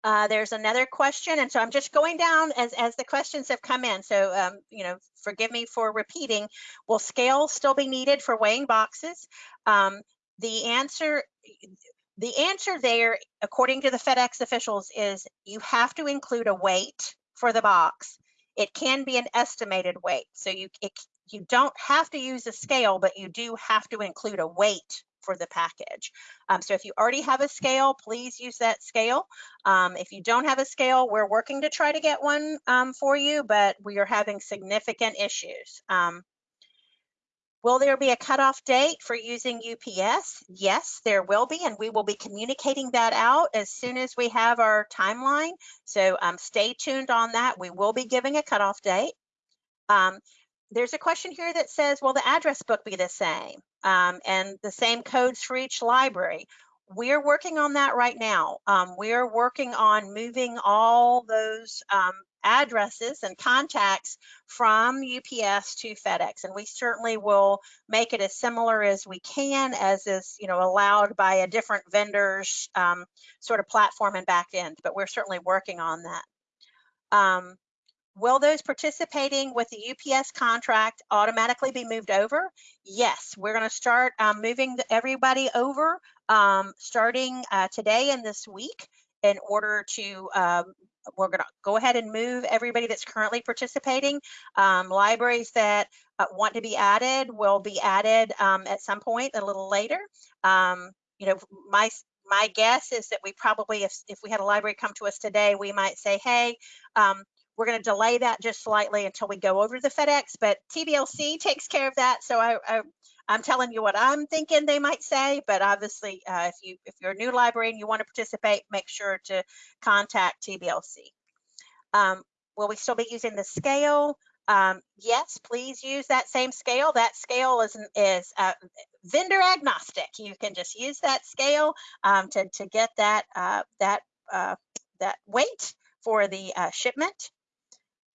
Uh, there's another question, and so I'm just going down as, as the questions have come in. So, um, you know, forgive me for repeating. Will scale still be needed for weighing boxes? Um, the answer, the answer there, according to the FedEx officials, is you have to include a weight for the box. It can be an estimated weight, so you it, you don't have to use a scale, but you do have to include a weight for the package. Um, so if you already have a scale, please use that scale. Um, if you don't have a scale, we're working to try to get one um, for you, but we are having significant issues. Um, will there be a cutoff date for using UPS? Yes, there will be, and we will be communicating that out as soon as we have our timeline. So um, stay tuned on that. We will be giving a cutoff date. Um, there's a question here that says, will the address book be the same? Um, and the same codes for each library. We're working on that right now. Um, we're working on moving all those um, addresses and contacts from UPS to FedEx, and we certainly will make it as similar as we can, as is you know allowed by a different vendor's um, sort of platform and back end. But we're certainly working on that. Um, Will those participating with the UPS contract automatically be moved over? Yes, we're going to start um, moving everybody over um, starting uh, today and this week in order to, um, we're going to go ahead and move everybody that's currently participating. Um, libraries that uh, want to be added will be added um, at some point a little later. Um, you know, my my guess is that we probably, if, if we had a library come to us today, we might say, hey, um, we're going to delay that just slightly until we go over the FedEx, but TBLC takes care of that. So I, I, am telling you what I'm thinking they might say, but obviously uh, if, you, if you're a new library and you want to participate, make sure to contact TBLC. Um, will we still be using the scale? Um, yes, please use that same scale. That scale is, is uh, vendor agnostic. You can just use that scale um, to, to get that, uh, that, uh, that weight for the uh, shipment.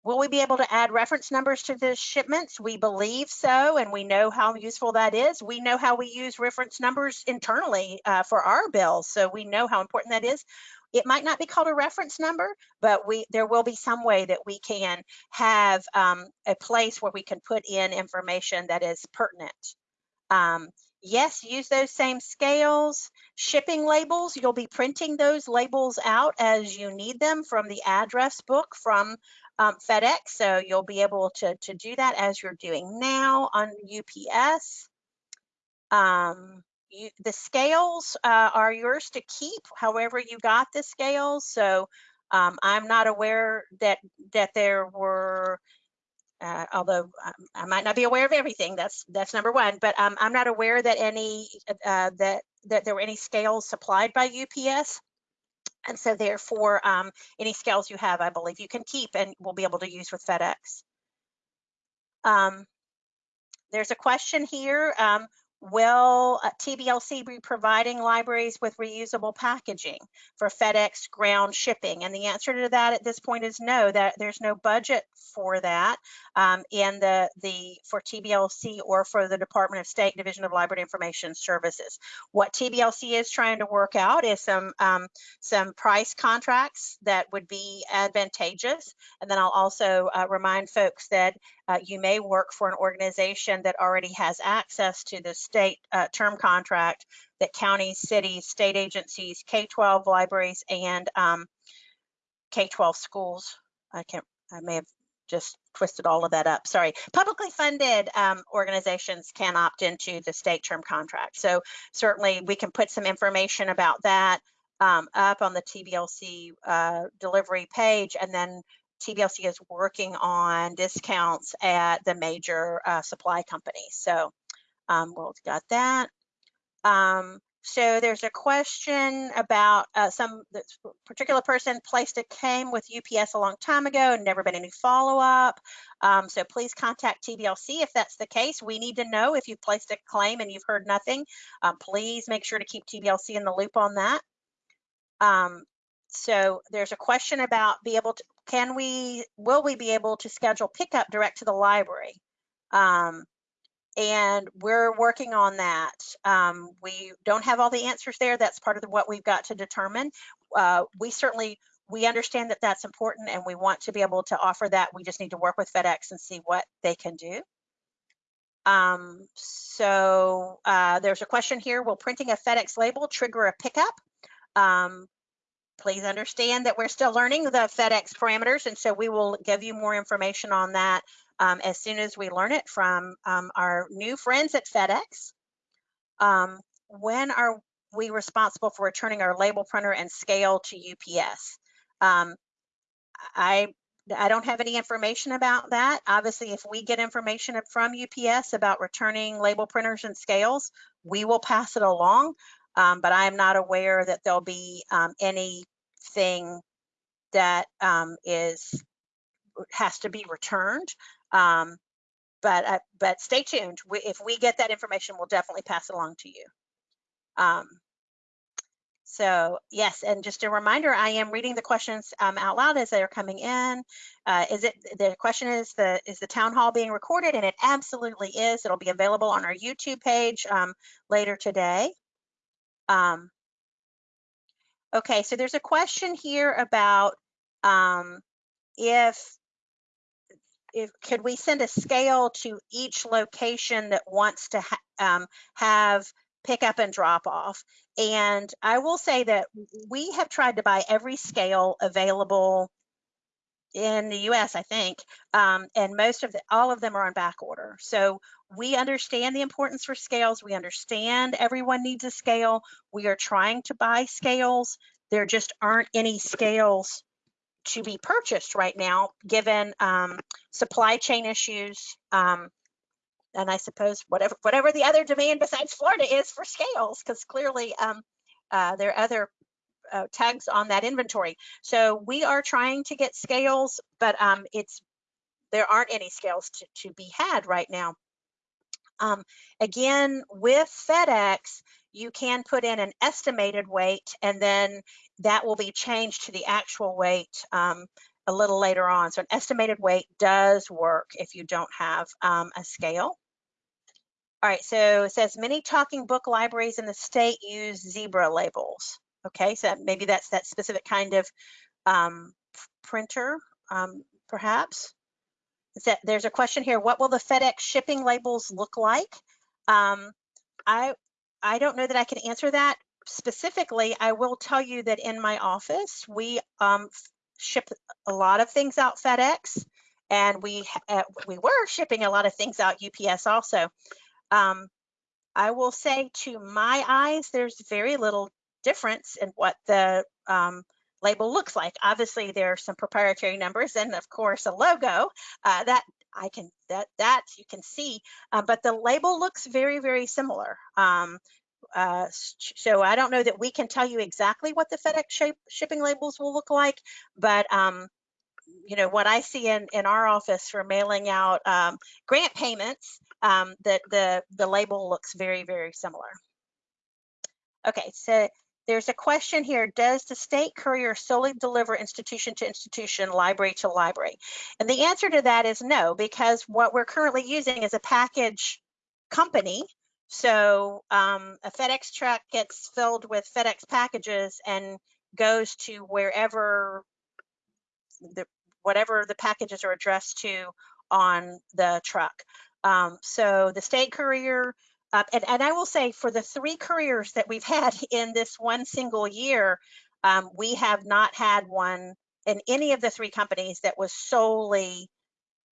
Will we be able to add reference numbers to the shipments? We believe so, and we know how useful that is. We know how we use reference numbers internally uh, for our bills, so we know how important that is. It might not be called a reference number, but we there will be some way that we can have um, a place where we can put in information that is pertinent. Um, yes, use those same scales. Shipping labels, you'll be printing those labels out as you need them from the address book from um, FedEx. So you'll be able to, to do that as you're doing now on UPS. Um, you, the scales uh, are yours to keep however you got the scales. So um, I'm not aware that that there were uh, although I, I might not be aware of everything. That's that's number one. But um, I'm not aware that any uh, that that there were any scales supplied by UPS. And so therefore, um, any scales you have, I believe you can keep and we'll be able to use with FedEx. Um, there's a question here. Um, Will uh, TBLC be providing libraries with reusable packaging for FedEx ground shipping? And the answer to that at this point is no, that there's no budget for that um, in the, the for TBLC or for the Department of State Division of Library Information Services. What TBLC is trying to work out is some, um, some price contracts that would be advantageous. And then I'll also uh, remind folks that uh, you may work for an organization that already has access to the state uh, term contract that counties, cities, state agencies, K-12 libraries, and um, K-12 schools. I can't, I may have just twisted all of that up. Sorry. Publicly funded um, organizations can opt into the state term contract. So certainly we can put some information about that um, up on the TBLC uh, delivery page and then TBLC is working on discounts at the major uh, supply companies. So um, we'll got that. Um, so there's a question about uh, some particular person placed a claim with UPS a long time ago and never been any follow-up. Um, so please contact TBLC if that's the case. We need to know if you've placed a claim and you've heard nothing. Um, please make sure to keep TBLC in the loop on that. Um, so there's a question about be able to, can we, will we be able to schedule pickup direct to the library? Um, and we're working on that. Um, we don't have all the answers there. That's part of the, what we've got to determine. Uh, we certainly we understand that that's important and we want to be able to offer that. We just need to work with FedEx and see what they can do. Um, so uh, there's a question here, will printing a FedEx label trigger a pickup? Um, please understand that we're still learning the FedEx parameters and so we will give you more information on that um, as soon as we learn it from um, our new friends at FedEx. Um, when are we responsible for returning our label printer and scale to UPS? Um, I I don't have any information about that. Obviously, if we get information from UPS about returning label printers and scales, we will pass it along. Um, but I'm not aware that there'll be um, anything that um, is has to be returned. Um, but uh, but stay tuned. We, if we get that information, we'll definitely pass it along to you. Um, so yes, and just a reminder, I am reading the questions um, out loud as they're coming in. Uh, is it the question is the is the town hall being recorded? And it absolutely is. It'll be available on our YouTube page um, later today. Um, okay, so there's a question here about um, if if could we send a scale to each location that wants to ha um, have pick up and drop off. And I will say that we have tried to buy every scale available in the US, I think, um, and most of the, all of them are on back order. So we understand the importance for scales. We understand everyone needs a scale. We are trying to buy scales. There just aren't any scales to be purchased right now, given um, supply chain issues. Um, and I suppose whatever whatever the other demand besides Florida is for scales, because clearly um, uh, there are other uh, tags on that inventory. So we are trying to get scales, but um, it's there aren't any scales to, to be had right now. Um, again, with FedEx, you can put in an estimated weight and then that will be changed to the actual weight um, a little later on. So an estimated weight does work if you don't have um, a scale. All right, so it says many talking book libraries in the state use zebra labels. Okay, so maybe that's that specific kind of um, printer, um, perhaps. There's a question here, what will the FedEx shipping labels look like? Um, I, I don't know that I can answer that specifically. I will tell you that in my office, we um, ship a lot of things out FedEx and we, uh, we were shipping a lot of things out UPS also. Um, I will say to my eyes, there's very little difference in what the um, label looks like. Obviously, there are some proprietary numbers and of course a logo uh, that I can that that you can see, uh, but the label looks very very similar. Um, uh, so I don't know that we can tell you exactly what the FedEx shape, shipping labels will look like, but um, you know what I see in in our office for mailing out um, grant payments, um, that the the label looks very very similar. Okay, so there's a question here, does the state courier solely deliver institution to institution, library to library? And the answer to that is no, because what we're currently using is a package company. So um, a FedEx truck gets filled with FedEx packages and goes to wherever the whatever the packages are addressed to on the truck. Um, so the state courier uh, and, and, I will say for the three careers that we've had [laughs] in this one single year, um, we have not had one in any of the three companies that was solely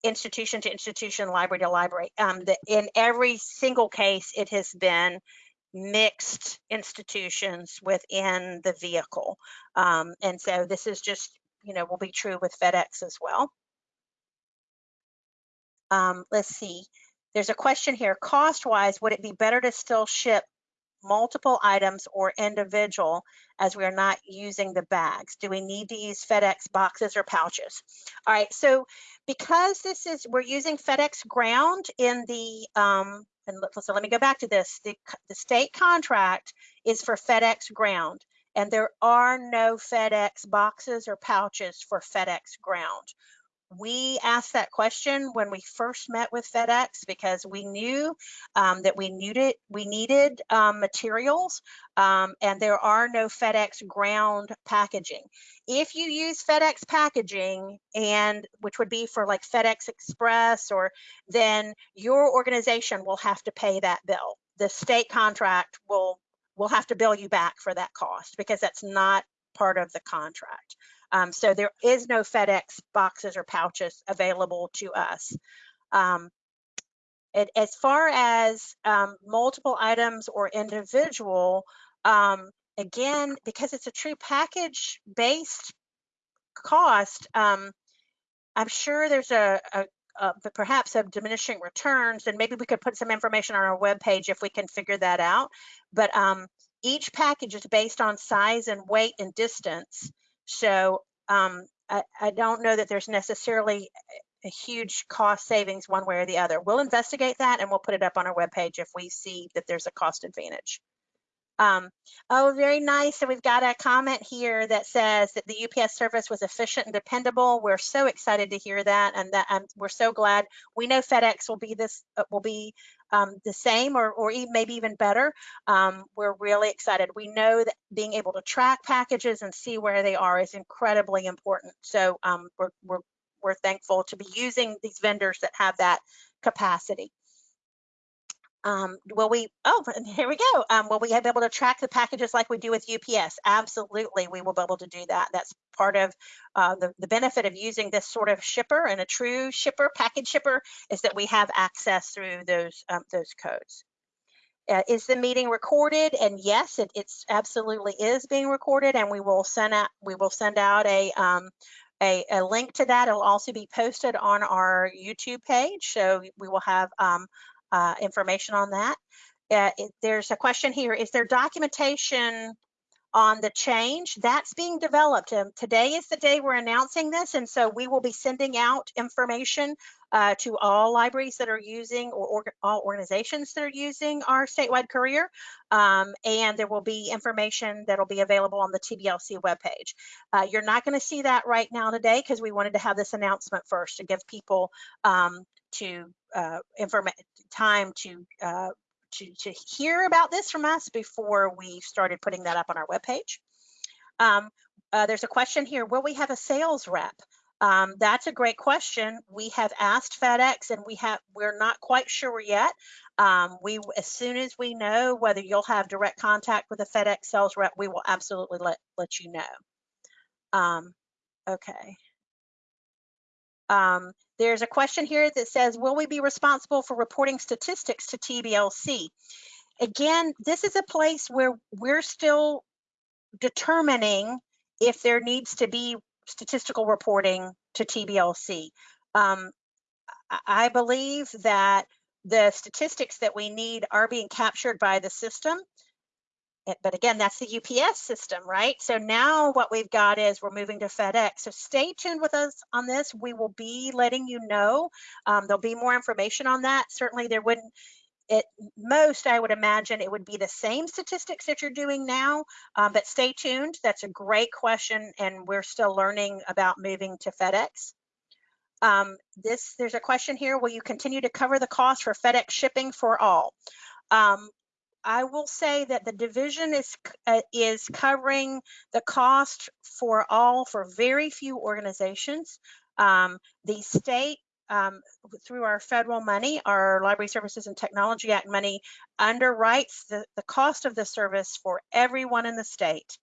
institution to institution, library to library. Um, the, in every single case, it has been mixed institutions within the vehicle. Um, and so this is just, you know, will be true with FedEx as well. Um, let's see. There's a question here, cost-wise, would it be better to still ship multiple items or individual as we are not using the bags? Do we need to use FedEx boxes or pouches? All right, so because this is, we're using FedEx ground in the, um, and so let me go back to this, the, the state contract is for FedEx ground and there are no FedEx boxes or pouches for FedEx ground we asked that question when we first met with FedEx because we knew um, that we needed we needed um, materials, um, and there are no FedEx ground packaging. If you use FedEx packaging, and which would be for like FedEx Express, or then your organization will have to pay that bill. The state contract will will have to bill you back for that cost because that's not part of the contract. Um, so there is no FedEx boxes or pouches available to us. Um, it, as far as um, multiple items or individual, um, again, because it's a true package based cost, um, I'm sure there's a, a, a perhaps a diminishing returns, and maybe we could put some information on our webpage if we can figure that out. But um, each package is based on size and weight and distance. So um, I, I don't know that there's necessarily a huge cost savings one way or the other. We'll investigate that and we'll put it up on our webpage if we see that there's a cost advantage. Um, oh, very nice. So we've got a comment here that says that the UPS service was efficient and dependable. We're so excited to hear that, and that um, we're so glad. We know FedEx will be this uh, will be um, the same or, or even, maybe even better. Um, we're really excited. We know that being able to track packages and see where they are is incredibly important. So um, we're, we're we're thankful to be using these vendors that have that capacity. Um, will we, oh, [laughs] here we go. Um, will we be able to track the packages like we do with UPS? Absolutely, we will be able to do that. That's part of uh, the, the benefit of using this sort of shipper and a true shipper, package shipper, is that we have access through those, um, those codes. Uh, is the meeting recorded? And yes, it it's absolutely is being recorded, and we will send out we will send out a um, a, a, link to that. It'll also be posted on our YouTube page, so we will have um, uh, information on that. Uh, it, there's a question here, is there documentation on the change? That's being developed. Um, today is the day we're announcing this, and so we will be sending out information uh, to all libraries that are using or, or, all organizations that are using our statewide courier. Um, and there will be information that will be available on the TBLC webpage. Uh, you're not going to see that right now today because we wanted to have this announcement first to give people um, to uh, time to, uh, to, to hear about this from us before we started putting that up on our webpage. Um, uh, there's a question here, will we have a sales rep? Um, that's a great question. We have asked FedEx and we have, we're not quite sure yet. Um, we, as soon as we know whether you'll have direct contact with a FedEx sales rep, we will absolutely let, let you know. Um, okay. Um, there's a question here that says, will we be responsible for reporting statistics to TBLC? Again, this is a place where we're still determining if there needs to be statistical reporting to TBLC. Um, I believe that the statistics that we need are being captured by the system but again, that's the UPS system, right? So now what we've got is we're moving to FedEx. So stay tuned with us on this. We will be letting you know. Um, there'll be more information on that. Certainly there wouldn't, at most, I would imagine it would be the same statistics that you're doing now, um, but stay tuned. That's a great question, and we're still learning about moving to FedEx. Um, this There's a question here, will you continue to cover the cost for FedEx shipping for all? Um, I will say that the division is uh, is covering the cost for all for very few organizations. Um, the state um, through our federal money, our Library Services and Technology Act money underwrites the, the cost of the service for everyone in the state.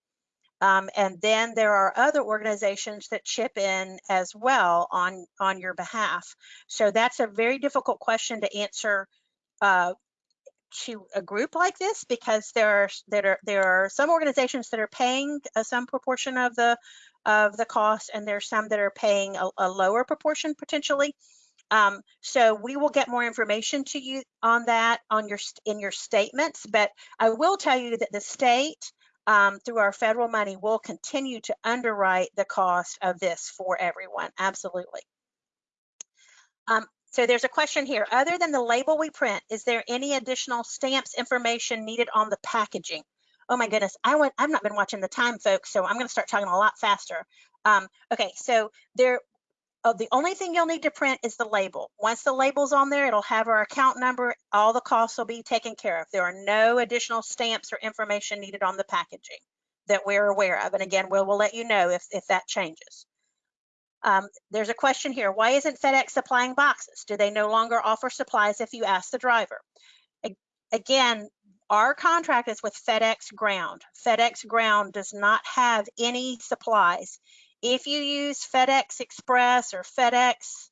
Um, and then there are other organizations that chip in as well on, on your behalf. So that's a very difficult question to answer uh, to a group like this because there are there are there are some organizations that are paying some proportion of the of the cost and there's some that are paying a, a lower proportion potentially. Um, so we will get more information to you on that on your in your statements but I will tell you that the state um, through our federal money will continue to underwrite the cost of this for everyone absolutely. Um, so there's a question here. Other than the label we print, is there any additional stamps information needed on the packaging? Oh my goodness, I went, I've not been watching the time, folks, so I'm going to start talking a lot faster. Um, okay, so there, oh, the only thing you'll need to print is the label. Once the label's on there, it'll have our account number. All the costs will be taken care of. There are no additional stamps or information needed on the packaging that we're aware of. And again, we'll, we'll let you know if, if that changes. Um, there's a question here. Why isn't FedEx supplying boxes? Do they no longer offer supplies if you ask the driver? A- Again, our contract is with FedEx Ground. FedEx Ground does not have any supplies. If you use FedEx Express or FedEx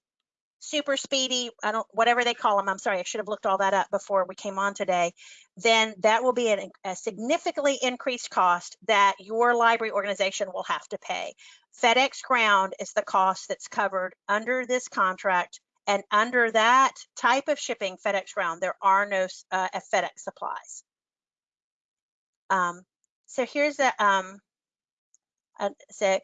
Super Speedy, I don't, whatever they call them, I'm sorry, I should have looked all that up before we came on today, then that will be an, a significantly increased cost that your library organization will have to pay. FedEx Ground is the cost that's covered under this contract. And under that type of shipping, FedEx Ground, there are no uh, FedEx supplies. Um, so here's a, um, uh, so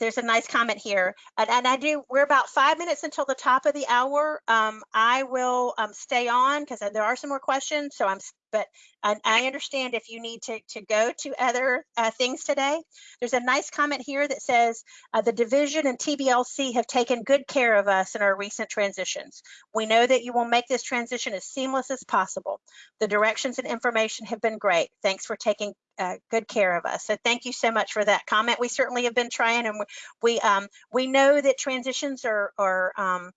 there's a nice comment here. And, and I do, we're about five minutes until the top of the hour. Um, I will um, stay on because there are some more questions. So I'm, but I, I understand if you need to, to go to other uh, things today. There's a nice comment here that says, uh, the division and TBLC have taken good care of us in our recent transitions. We know that you will make this transition as seamless as possible. The directions and information have been great. Thanks for taking uh, good care of us. So thank you so much for that comment. We certainly have been trying, and we we, um, we know that transitions are are um,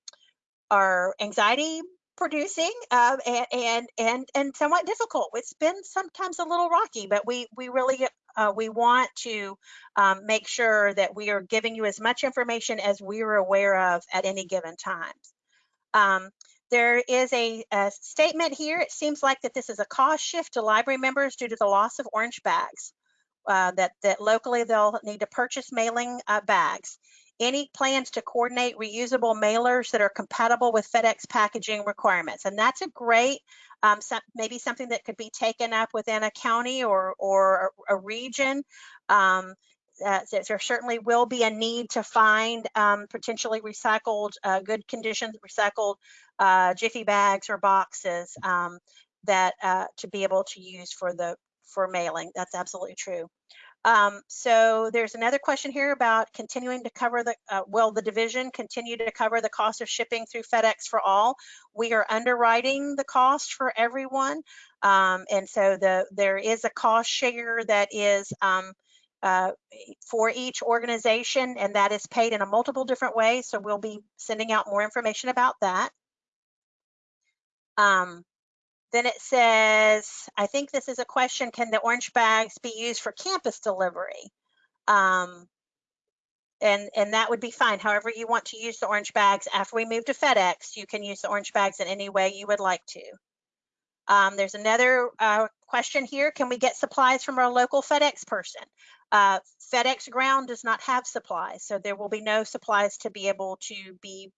are anxiety producing uh, and, and and and somewhat difficult. It's been sometimes a little rocky, but we we really uh, we want to um, make sure that we are giving you as much information as we are aware of at any given time. Um, there is a, a statement here. It seems like that this is a cost shift to library members due to the loss of orange bags. Uh, that that locally they'll need to purchase mailing uh, bags. Any plans to coordinate reusable mailers that are compatible with FedEx packaging requirements? And that's a great, um, some, maybe something that could be taken up within a county or or a, region. Um, uh, there there certainly will be a need to find um, potentially recycled, uh, good condition, recycled uh, jiffy bags or boxes um, that uh, to be able to use for the for mailing. That's absolutely true. Um, so there's another question here about continuing to cover the, uh, will the division continue to cover the cost of shipping through FedEx for all? We are underwriting the cost for everyone. Um, and so the there is a cost share that is um, uh, for each organization and that is paid in a multiple different ways. So we'll be sending out more information about that. Um, then it says, I think this is a question, can the orange bags be used for campus delivery? Um, and, and that would be fine. However you want to use the orange bags after we move to FedEx, you can use the orange bags in any way you would like to. Um, there's another uh, question here. Can we get supplies from our local FedEx person? Uh, FedEx ground does not have supplies, so there will be no supplies to be able to be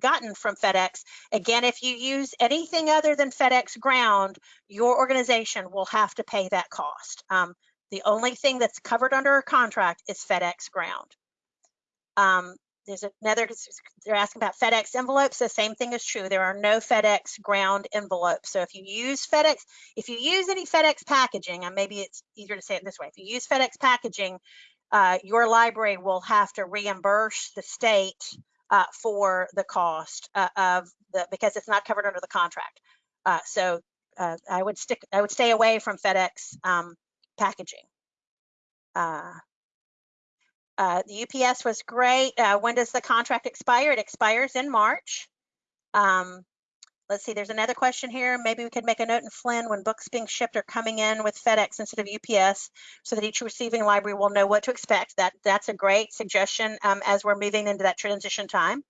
gotten from FedEx. Again, if you use anything other than FedEx ground, your organization will have to pay that cost. Um, the only thing that's covered under a contract is FedEx ground. Um, there's another, they're asking about FedEx envelopes. The same thing is true. There are no FedEx ground envelopes. So if you use FedEx, if you use any FedEx packaging, and maybe it's easier to say it this way, if you use FedEx packaging, uh, your library will have to reimburse the state uh, for the cost uh, of the because it's not covered under the contract. Uh, so uh, I would stick I would stay away from FedEx um, packaging. Uh, uh, the UPS was great. When does the contract expire? It expires in March. Um, let's see, there's another question here. Maybe we could make a note in FLIN when books being shipped are coming in with FedEx instead of UPS so that each receiving library will know what to expect. That That's a great suggestion um, as we're moving into that transition time.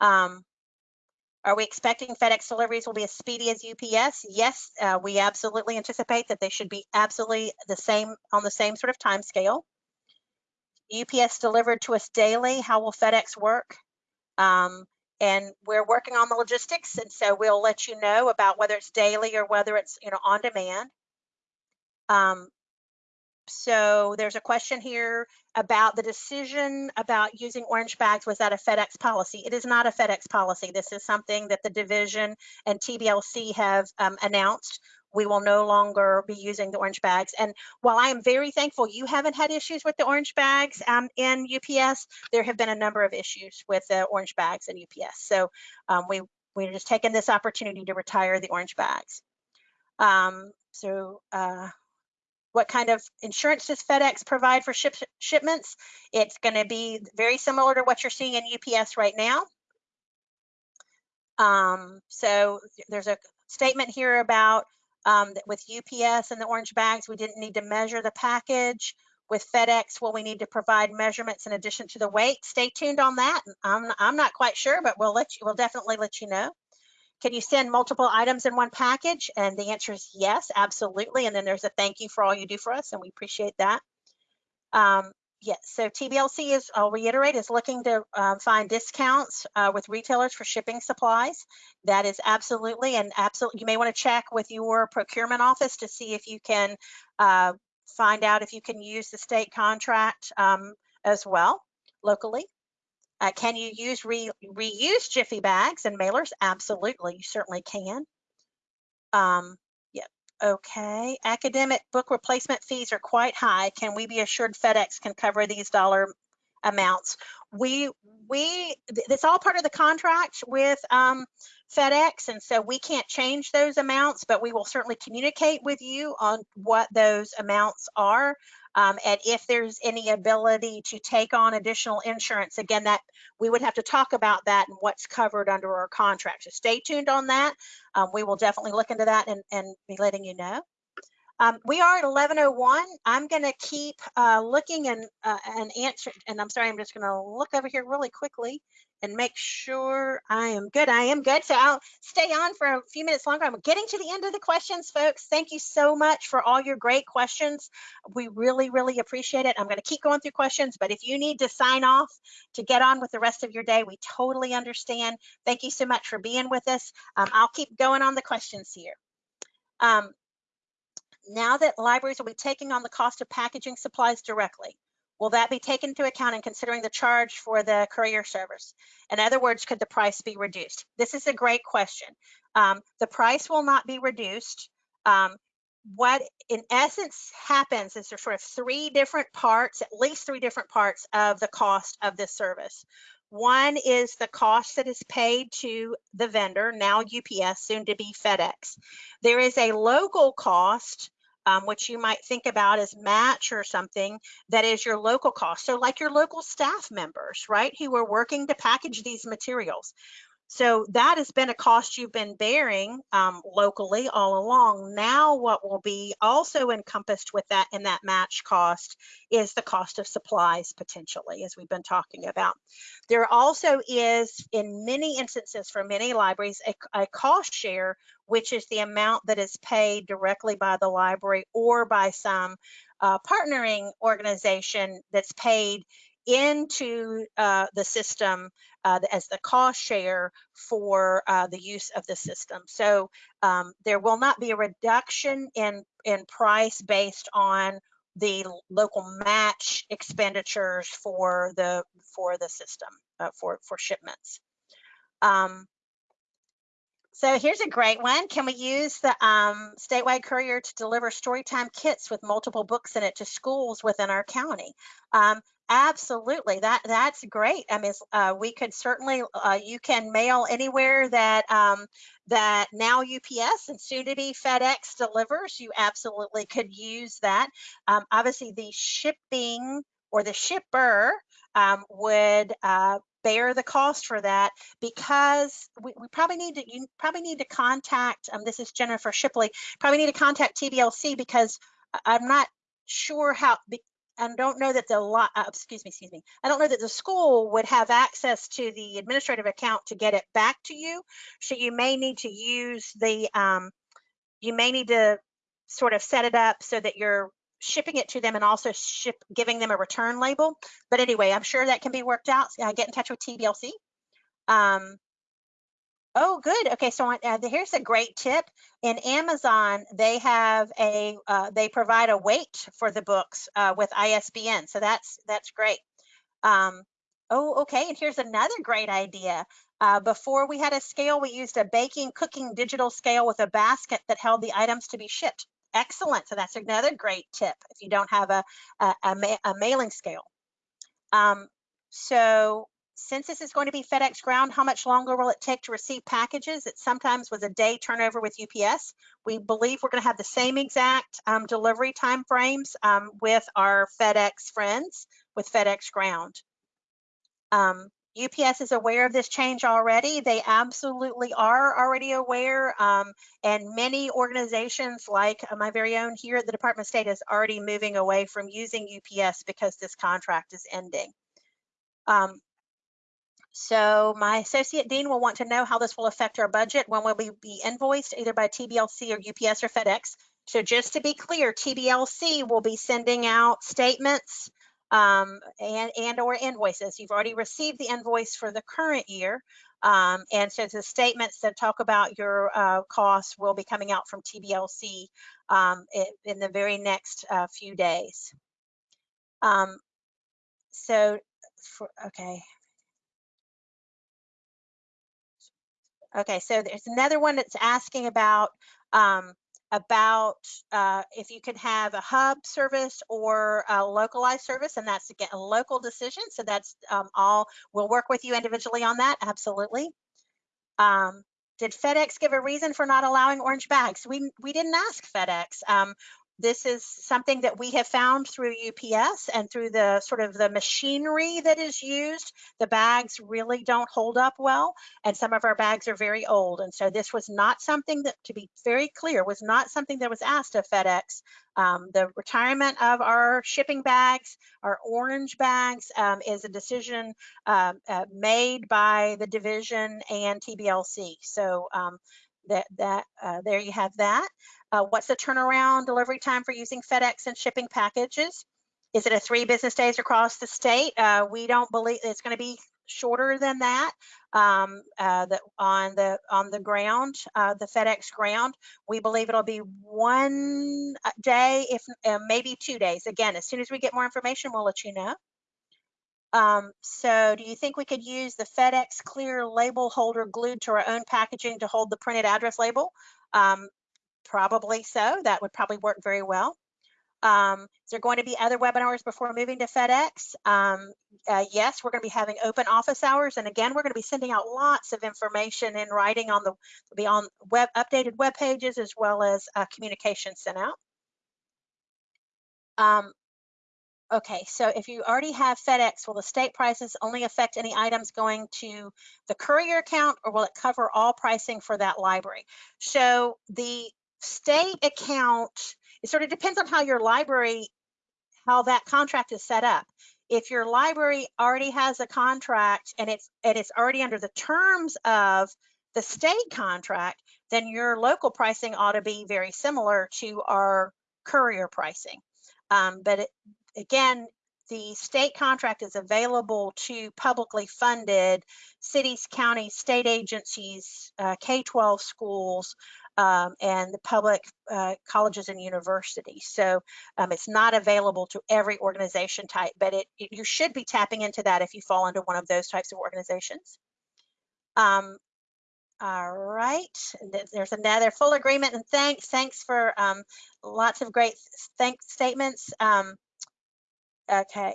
Um, are we expecting FedEx deliveries will be as speedy as UPS? Yes, uh, we absolutely anticipate that they should be absolutely the same on the same sort of time scale. UPS delivered to us daily. How will FedEx work? Um, and we're working on the logistics, and so we'll let you know about whether it's daily or whether it's you know on demand. Um, so there's a question here about the decision about using orange bags. Was that a FedEx policy? It is not a FedEx policy. This is something that the division and TBLC have um, announced. We will no longer be using the orange bags. And while I am very thankful you haven't had issues with the orange bags um, in UPS, there have been a number of issues with the orange bags in UPS. So um, we, we're just taking this opportunity to retire the orange bags. Um, so uh, what kind of insurance does FedEx provide for ship, shipments? It's going to be very similar to what you're seeing in UPS right now. Um, so there's a statement here about um, with UPS and the orange bags, we didn't need to measure the package. With FedEx, will we need to provide measurements in addition to the weight? Stay tuned on that. I'm, I'm not quite sure, but we'll let you, we'll definitely let you know. Can you send multiple items in one package? And the answer is yes, absolutely. And then there's a thank you for all you do for us, and we appreciate that. Um, yes, so TBLC is, I'll reiterate, is looking to uh, find discounts uh, with retailers for shipping supplies. That is absolutely, and absolutely, you may want to check with your procurement office to see if you can uh, find out if you can use the state contract um, as well locally. Uh, can you use re reuse Jiffy bags and mailers? Absolutely, you certainly can. Um, okay. Academic book replacement fees are quite high. Can we be assured FedEx can cover these dollar amounts? We, we, it's all part of the contract with um, FedEx, and so we can't change those amounts, but we will certainly communicate with you on what those amounts are. Um, and if there's any ability to take on additional insurance, again, that we would have to talk about that and what's covered under our contract. So stay tuned on that. Um, we will definitely look into that and, and be letting you know. Um, we are at 1101. I'm going to keep uh, looking and uh, and answer. And I'm sorry, I'm just going to look over here really quickly and make sure I am good. I am good. So I'll stay on for a few minutes longer. I'm getting to the end of the questions, folks. Thank you so much for all your great questions. We really, really appreciate it. I'm going to keep going through questions, but if you need to sign off to get on with the rest of your day, we totally understand. Thank you so much for being with us. Um, I'll keep going on the questions here. Um, now that libraries will be taking on the cost of packaging supplies directly, Will that be taken into account in considering the charge for the courier service? In other words, could the price be reduced? This is a great question. Um, the price will not be reduced. Um, what in essence happens is there's sort of three different parts, at least three different parts of the cost of this service. One is the cost that is paid to the vendor, now UPS, soon to be FedEx. There is a local cost um, which you might think about as match or something that is your local cost. So like your local staff members, right, who are working to package these materials. So that has been a cost you've been bearing um, locally all along. Now what will be also encompassed with that in that match cost is the cost of supplies potentially, as we've been talking about. There also is, in many instances for many libraries, a, a cost share, which is the amount that is paid directly by the library or by some uh, partnering organization that's paid into uh, the system uh, as the cost share for uh, the use of the system. So um, there will not be a reduction in, in price based on the local match expenditures for the for the system uh, for for shipments. Um, so here's a great one. Can we use the um, statewide courier to deliver storytime kits with multiple books in it to schools within our county? Um, absolutely, that that's great. I mean, uh, we could certainly, uh, you can mail anywhere that um, that now UPS and soon to be FedEx delivers. You absolutely could use that. Um, obviously, the shipping or the shipper um, would uh, bear the cost for that because we, we, probably need to you probably need to contact um, this is Jennifer Shipley probably need to contact TBLC because I'm not sure how I don't know that the lot uh, excuse me excuse me I don't know that the school would have access to the administrative account to get it back to you so you may need to use the um, you may need to sort of set it up so that you're shipping it to them and also ship giving them a return label. But anyway, I'm sure that can be worked out. Uh, get in touch with TBLC. Um, oh, good. Okay, so uh, here's a great tip. In Amazon, they have a uh, they provide a weight for the books uh, with ISBN. So that's that's great. Um, oh, okay. And here's another great idea. Uh, before we had a scale, we used a baking, cooking digital scale with a basket that held the items to be shipped. Excellent. So that's another great tip if you don't have a, a, a, ma a mailing scale. Um, so since this is going to be FedEx ground, how much longer will it take to receive packages? It sometimes was a day turnover with UPS. We believe we're going to have the same exact um, delivery time frames um, with our FedEx friends with FedEx ground. Um, UPS is aware of this change already. They absolutely are already aware. Um, and many organizations like my very own here at the Department of State is already moving away from using UPS because this contract is ending. Um, so my associate dean will want to know how this will affect our budget when will we be invoiced either by TBLC or UPS or FedEx. So just to be clear, TBLC will be sending out statements um, and, and or invoices. You've already received the invoice for the current year. Um, and so the statements that talk about your uh, costs will be coming out from TBLC um, in, the very next uh, few days. Um, so, for, okay. Okay, so there's another one that's asking about um, about uh, if you can have a hub service or a localized service, and that's again a local decision. So that's um, all. We'll work with you individually on that. Absolutely. Um, did FedEx give a reason for not allowing orange bags? We we didn't ask FedEx. Um, this is something that we have found through UPS and through the sort of the machinery that is used. The bags really don't hold up well, and some of our bags are very old. And so this was not something that, to be very clear, was not something that was asked of FedEx. Um, the retirement of our shipping bags, our orange bags, um, is a decision uh, uh, made by the division and TBLC. So um, that that uh, there you have that. Uh, what's the turnaround delivery time for using FedEx and shipping packages? Is it a three business days across the state? Uh, we don't believe it's going to be shorter than that. Um, uh, on the on the ground, uh, the FedEx ground, we believe it'll be one uh, day, if maybe two days. Again, as soon as we get more information, we'll let you know. Um, so do you think we could use the FedEx clear label holder glued to our own packaging to hold the printed address label? Um, Probably so. That would probably work very well. Um, is there going to be other webinars before moving to FedEx? Um, uh, yes, we're going to be having open office hours. And again, we're going to be sending out lots of information in writing on the, be on web updated web pages as well as uh, communication sent out. Um, okay, so if you already have FedEx, will the state prices only affect any items going to the courier account or will it cover all pricing for that library? So the state account, it sort of depends on how your library, how that contract is set up. If your library already has a contract and it's and it's already under the terms of the state contract, then your local pricing ought to be very similar to our courier pricing. Um, but it, again, the state contract is available to publicly funded cities, counties, state agencies, uh, K-12 schools, um, and the public uh, colleges and universities. So um, it's not available to every organization type, but it, it, you should be tapping into that if you fall into one of those types of organizations. Um, all right, there's another full agreement and thanks. Thanks for um, lots of great statements. Okay,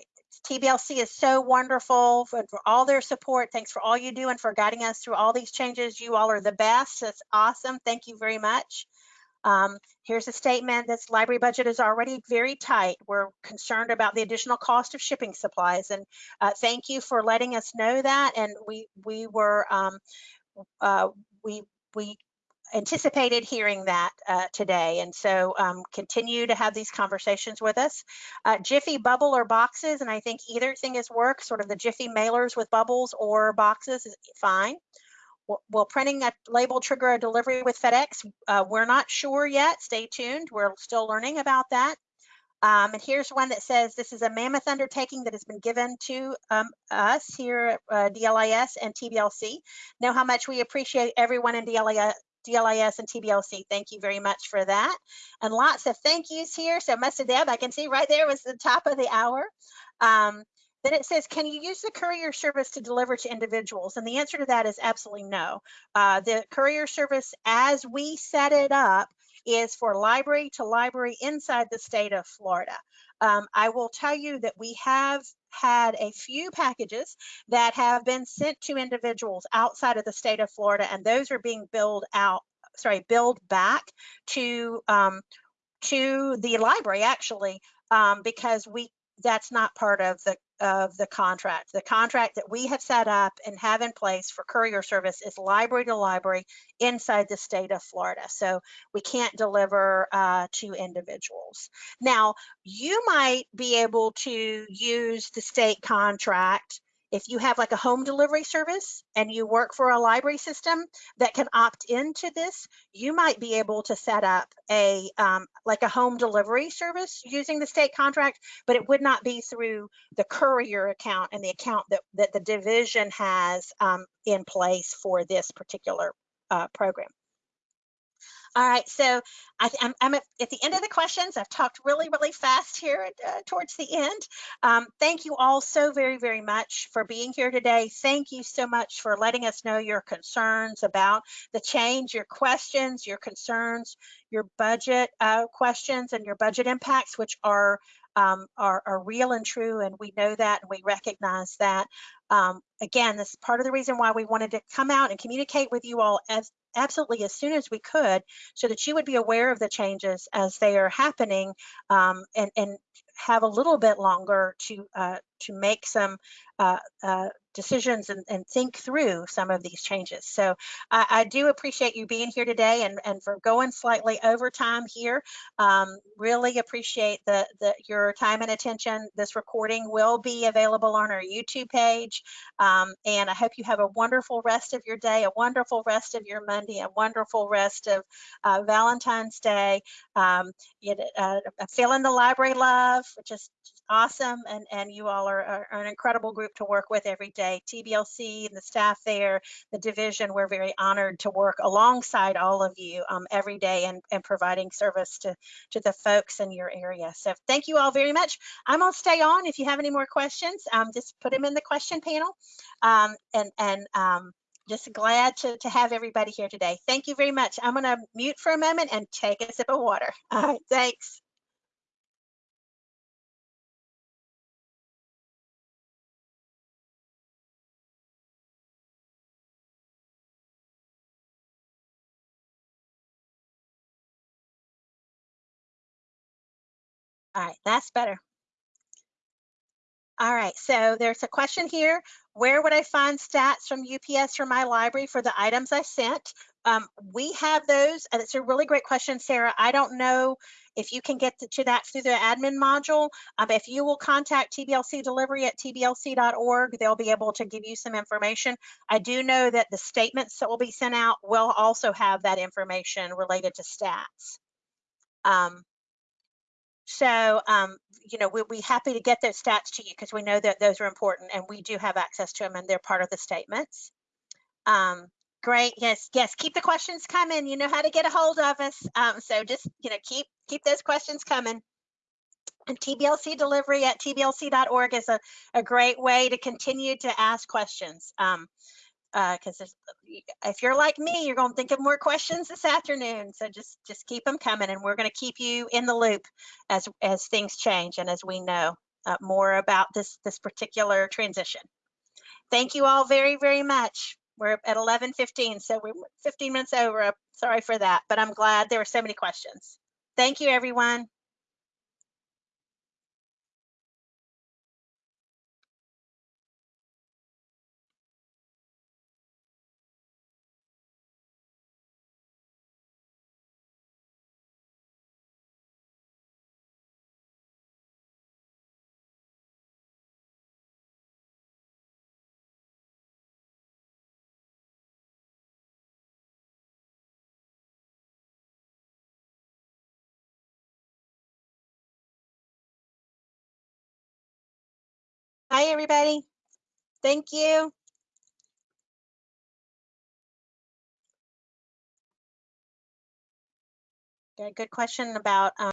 TBLC is so wonderful for, for, all their support. Thanks for all you do and for guiding us through all these changes. You all are the best. That's awesome. Thank you very much. Um, here's a statement this library budget is already very tight. We're concerned about the additional cost of shipping supplies. And uh, thank you for letting us know that. And we we were um, uh, we we anticipated hearing that uh, today. And so um, continue to have these conversations with us. Uh, Jiffy bubble or boxes, and I think either thing is work, sort of the Jiffy mailers with bubbles or boxes is fine. Will printing a label trigger a delivery with FedEx? Uh, we're not sure yet. Stay tuned. We're still learning about that. Um, and here's one that says this is a mammoth undertaking that has been given to um, us here at uh, DLIS and TBLC. Know how much we appreciate everyone in DLIS, DLIS and TBLC. Thank you very much for that. And lots of thank yous here. So Mr. Deb, I can see right there was the top of the hour. Um, Then it says, can you use the courier service to deliver to individuals? And the answer to that is absolutely no. Uh, the courier service, as we set it up, is for library to library inside the state of Florida. Um, I will tell you that we have had a few packages that have been sent to individuals outside of the state of Florida, and those are being billed out, sorry, billed back to um, to the library actually, um, because we that's not part of the of the contract. The contract that we have set up and have in place for courier service is library to library inside the state of Florida. So we can't deliver uh, to individuals. Now, you might be able to use the state contract if you have like a home delivery service and you work for a library system that can opt into this, you might be able to set up a um, like a home delivery service using the state contract, but it would not be through the courier account and the account that, that the division has um, in place for this particular uh, program. All right, so I, am I'm, at, at, the end of the questions. I've talked really, really fast here at, uh, towards the end. Um, thank you all so very, very much for being here today. Thank you so much for letting us know your concerns about the change, your questions, your concerns, your budget uh, questions and your budget impacts, which are um, are, are, real and true, and we know that and we recognize that. Um, again, this is part of the reason why we wanted to come out and communicate with you all as absolutely as soon as we could so that you would be aware of the changes as they are happening um, and, and have a little bit longer to uh, to make some uh, uh, decisions and, and, think through some of these changes. So I, I, do appreciate you being here today and, and for going slightly over time here. Um, really appreciate the, the your time and attention. This recording will be available on our YouTube page. Um, and I hope you have a wonderful rest of your day, a wonderful rest of your Monday, a wonderful rest of uh, Valentine's Day. Um, you, uh, feeling the library love, which is awesome and and you all are, are, an incredible group to work with every day tblc and the staff there the division we're very honored to work alongside all of you um, every day and, and providing service to to the folks in your area so thank you all very much i'm gonna stay on if you have any more questions um, just put them in the question panel um, and and um, just glad to, to have everybody here today. Thank you very much. I'm going to mute for a moment and take a sip of water. [laughs] All right, thanks. All right, that's better. All right, so there's a question here. Where would I find stats from UPS for my library for the items I sent? Um, we have those, and it's a really great question, Sarah. I don't know if you can get to that through the admin module. Um, if you will contact TBLC delivery at tblc.org, they'll be able to give you some information. I do know that the statements that will be sent out will also have that information related to stats. Um, so, um, you know, we'll be happy to get those stats to you because we know that those are important and we do have access to them and they're part of the statements. Um, great. Yes, yes. Keep the questions coming. You know how to get a hold of us. Um, so just, you know, keep keep those questions coming. And TBLC delivery at tblc.org is a, a great way to continue to ask questions. Um, because uh, if you're like me, you're going to think of more questions this afternoon. So just just keep them coming, and we're going to keep you in the loop as as things change and as we know uh, more about this this particular transition. Thank you all very very much. We're at 11:15, so we're 15 minutes over. Sorry for that, but I'm glad there were so many questions. Thank you, everyone. Hi, everybody. Thank you. Got a good question about um,